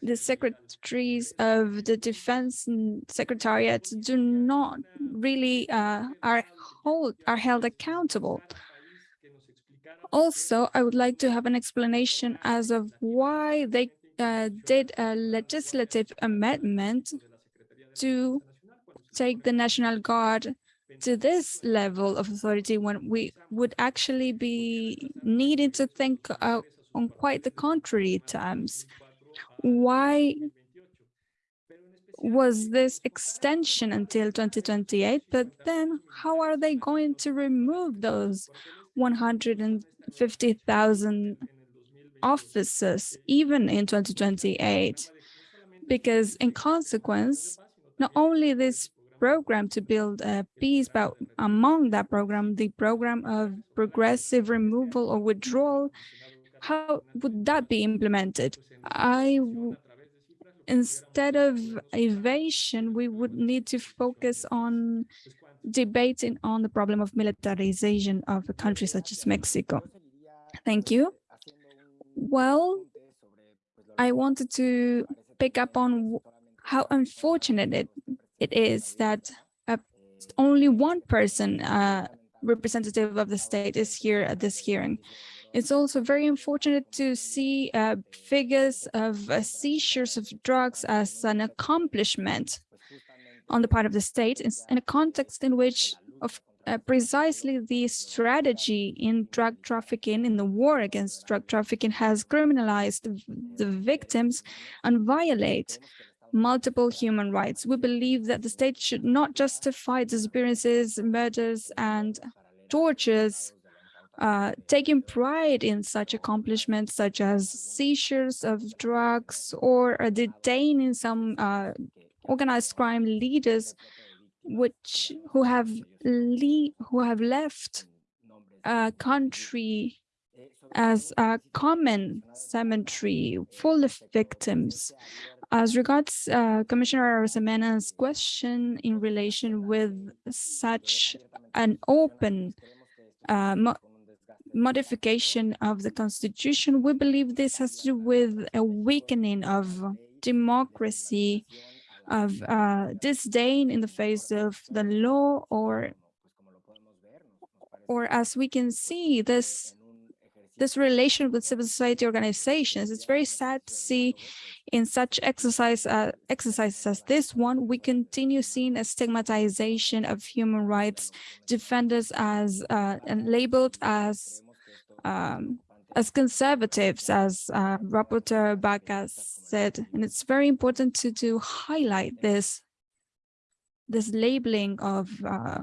the secretaries of the defense secretariat do not really uh, are hold are held accountable. Also, I would like to have an explanation as of why they uh, did a legislative amendment to take the National Guard to this level of authority when we would actually be needing to think uh, on quite the contrary terms. Why was this extension until 2028, but then how are they going to remove those 150,000 officers, even in 2028, because in consequence, not only this program to build a peace, but among that program, the program of progressive removal or withdrawal, how would that be implemented? I, instead of evasion, we would need to focus on debating on the problem of militarization of a country such as Mexico. Thank you. Well, I wanted to pick up on how unfortunate it, it is that uh, only one person, uh, representative of the state, is here at this hearing. It's also very unfortunate to see uh, figures of uh, seizures of drugs as an accomplishment on the part of the state in a context in which of uh, precisely the strategy in drug trafficking, in the war against drug trafficking, has criminalized the victims and violate multiple human rights. We believe that the state should not justify disappearances, murders, and tortures, uh, taking pride in such accomplishments such as seizures of drugs or detaining some uh, organized crime leaders which who have le who have left a country as a common cemetery full of victims. As regards uh, Commissioner Arosemena's question in relation with such an open uh, modification of the constitution, we believe this has to do with a weakening of democracy of uh, disdain in the face of the law or or as we can see this this relation with civil society organizations it's very sad to see in such exercise uh, exercises as this one we continue seeing a stigmatization of human rights defenders as uh, and labeled as um, as conservatives, as uh, Rapporteur Vaca said, and it's very important to, to highlight this, this labeling of uh,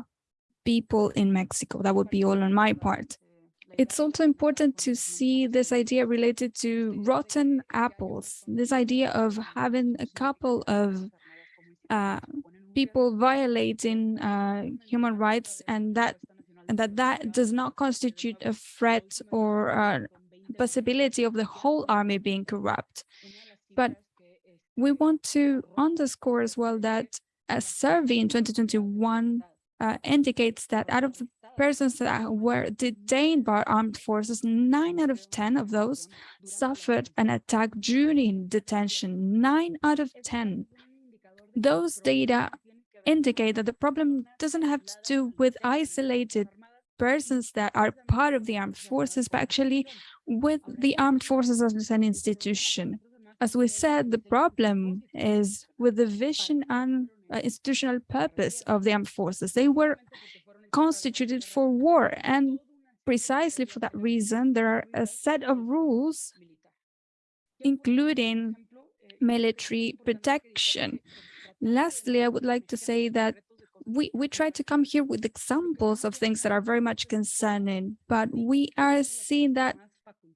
people in Mexico. That would be all on my part. It's also important to see this idea related to rotten apples, this idea of having a couple of uh, people violating uh, human rights and that and that that does not constitute a threat or uh, possibility of the whole army being corrupt. But we want to underscore as well that a survey in 2021 uh, indicates that out of the persons that were detained by armed forces, nine out of 10 of those suffered an attack during detention, nine out of 10. Those data indicate that the problem doesn't have to do with isolated persons that are part of the armed forces, but actually with the armed forces as an institution. As we said, the problem is with the vision and uh, institutional purpose of the armed forces. They were constituted for war, and precisely for that reason, there are a set of rules, including military protection. Lastly, I would like to say that we, we try to come here with examples of things that are very much concerning, but we are seeing that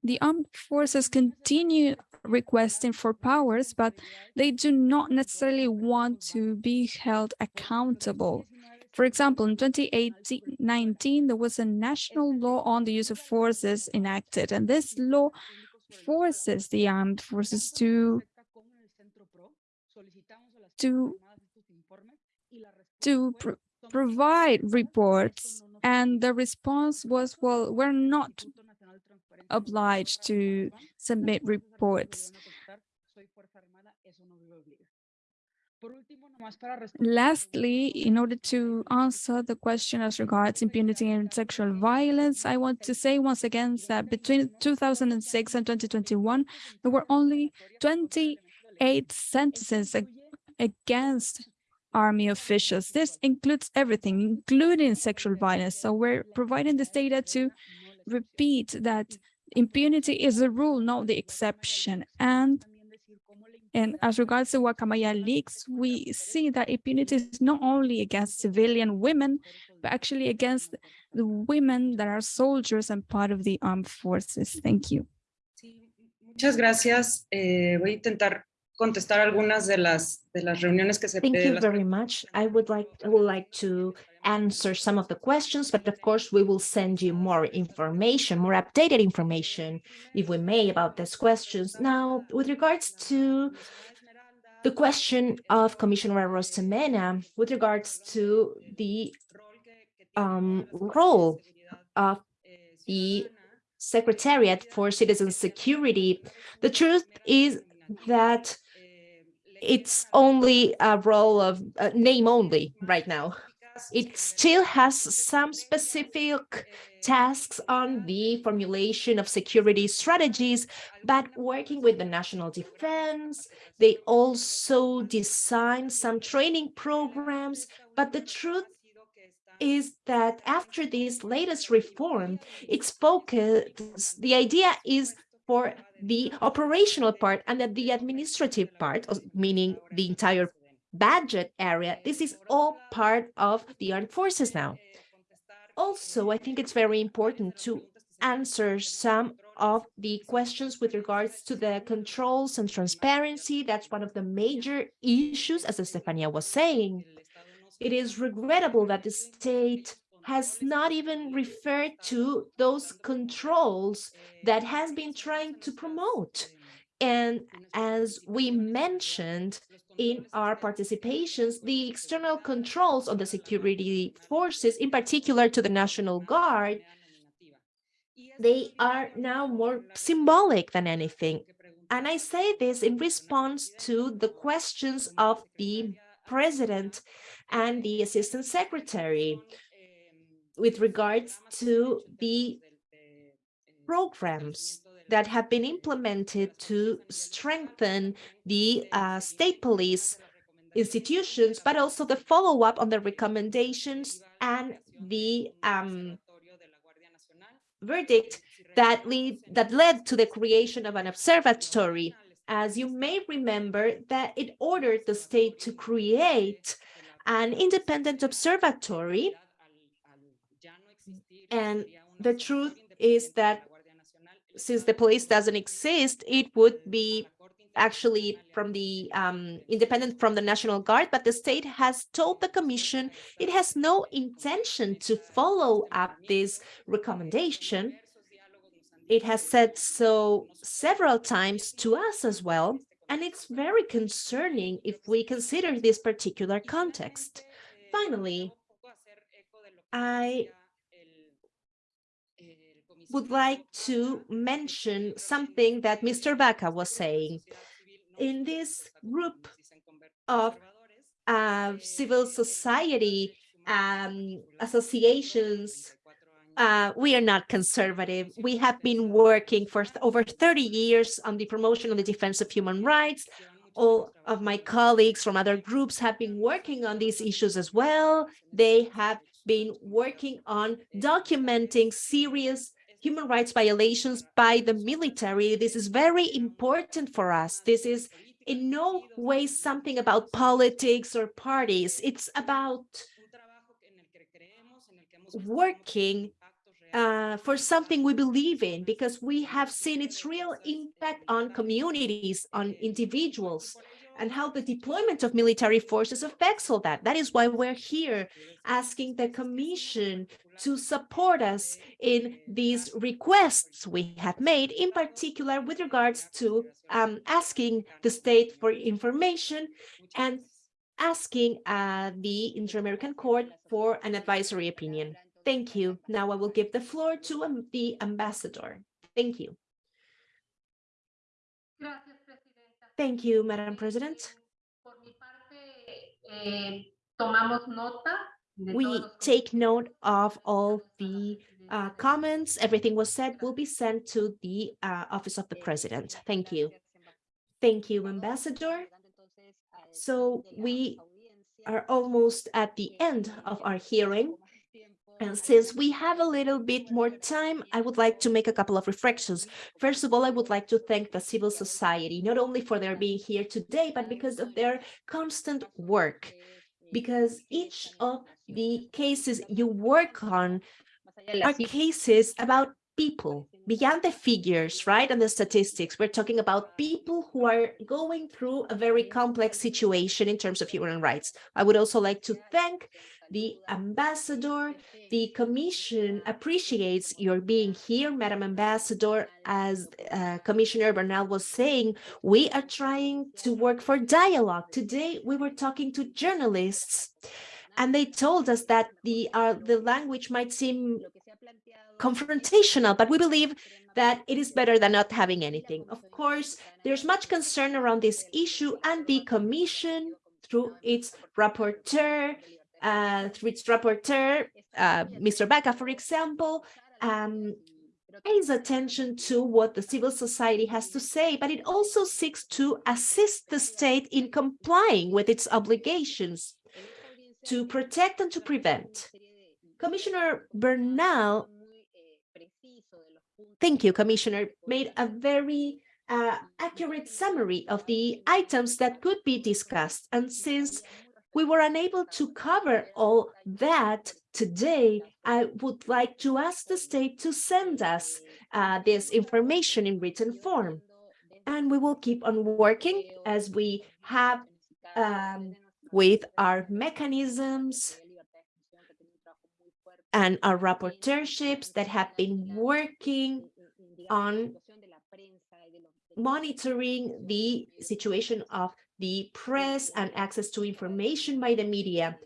the armed forces continue requesting for powers, but they do not necessarily want to be held accountable. For example, in 2018-19, there was a national law on the use of forces enacted, and this law forces the armed forces to to to pr provide reports and the response was well we're not obliged to submit reports. Lastly, in order to answer the question as regards impunity and sexual violence, I want to say once again that between 2006 and 2021, there were only 28 sentences against army officials. This includes everything, including sexual violence. So we're providing this data to repeat that impunity is a rule, not the exception. And and as regards to Guacamaya leaks, we see that impunity is not only against civilian women, but actually against the women that are soldiers and part of the armed forces. Thank you. Muchas gracias. Eh, voy a intentar contestar algunas de las de las reuniones que se Thank you very much. I would like I would like to answer some of the questions, but of course we will send you more information, more updated information, if we may, about these questions. Now, with regards to the question of Commissioner Arosemena, with regards to the um, role of the Secretariat for Citizen Security, the truth is that it's only a role of uh, name only right now. It still has some specific tasks on the formulation of security strategies, but working with the national defense, they also design some training programs. But the truth is that after this latest reform, it's focused, the idea is for the operational part and that the administrative part, meaning the entire budget area, this is all part of the armed forces now. Also, I think it's very important to answer some of the questions with regards to the controls and transparency. That's one of the major issues, as Estefania was saying. It is regrettable that the state has not even referred to those controls that has been trying to promote. And as we mentioned in our participations, the external controls on the security forces, in particular to the National Guard, they are now more symbolic than anything. And I say this in response to the questions of the president and the assistant secretary with regards to the programs that have been implemented to strengthen the uh, state police institutions, but also the follow-up on the recommendations and the um, verdict that lead that led to the creation of an observatory. As you may remember, that it ordered the state to create an independent observatory. And the truth is that since the police doesn't exist, it would be actually from the um, independent from the National Guard, but the state has told the commission it has no intention to follow up this recommendation. It has said so several times to us as well, and it's very concerning if we consider this particular context. Finally, I would like to mention something that Mr. Vaca was saying. In this group of uh, civil society um, associations, uh, we are not conservative. We have been working for over 30 years on the promotion and the defense of human rights. All of my colleagues from other groups have been working on these issues as well. They have been working on documenting serious human rights violations by the military. This is very important for us. This is in no way something about politics or parties. It's about working uh, for something we believe in because we have seen its real impact on communities, on individuals, and how the deployment of military forces affects all that. That is why we're here asking the Commission to support us in these requests we have made, in particular with regards to um, asking the state for information and asking uh, the Inter-American Court for an advisory opinion. Thank you. Now I will give the floor to um, the ambassador. Thank you. Gracias, Presidenta. Thank you, Madam President. Por mi parte, tomamos nota de We take note of all the uh, comments. Everything was said will be sent to the uh, Office of the President. Thank you. Thank you, Ambassador. So we are almost at the end of our hearing. And since we have a little bit more time, I would like to make a couple of reflections. First of all, I would like to thank the civil society, not only for their being here today, but because of their constant work. Because each of the cases you work on are cases about people beyond the figures, right? And the statistics. We're talking about people who are going through a very complex situation in terms of human rights. I would also like to thank the ambassador. The commission appreciates your being here, Madam Ambassador. As uh, Commissioner Bernal was saying, we are trying to work for dialogue. Today, we were talking to journalists and they told us that the uh, the language might seem confrontational, but we believe that it is better than not having anything. Of course, there's much concern around this issue and the commission through its rapporteur, uh, through its rapporteur, uh, Mr. Vaca, for example, um, pays attention to what the civil society has to say, but it also seeks to assist the state in complying with its obligations to protect and to prevent. Commissioner Bernal, thank you, Commissioner, made a very uh, accurate summary of the items that could be discussed. And since we were unable to cover all that today, I would like to ask the state to send us uh, this information in written form. And we will keep on working as we have um, with our mechanisms and our rapporteurships that have been working on monitoring the situation of the press and access to information by the media.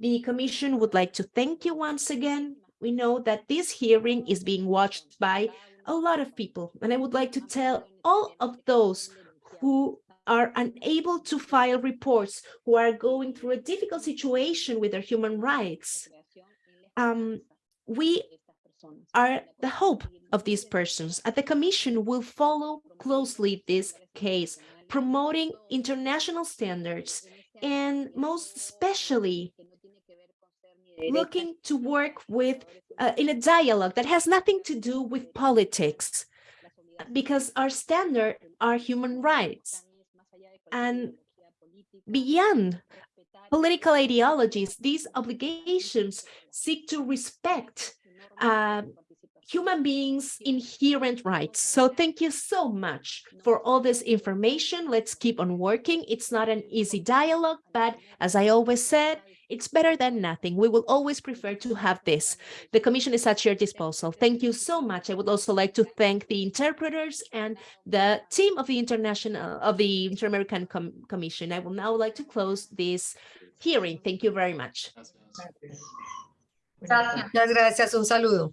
The Commission would like to thank you once again. We know that this hearing is being watched by a lot of people, and I would like to tell all of those who are unable to file reports, who are going through a difficult situation with their human rights. Um, we are the hope of these persons, and the Commission will follow closely this case, promoting international standards, and most especially looking to work with uh, in a dialogue that has nothing to do with politics, because our standard are human rights. And beyond political ideologies, these obligations seek to respect uh, human beings' inherent rights. So thank you so much for all this information. Let's keep on working. It's not an easy dialogue, but as I always said, it's better than nothing. We will always prefer to have this. The Commission is at your disposal. Thank you so much. I would also like to thank the interpreters and the team of the International of the Inter-American Com Commission. I will now like to close this hearing. Thank you very much. Gracias. Muchas gracias, un saludo.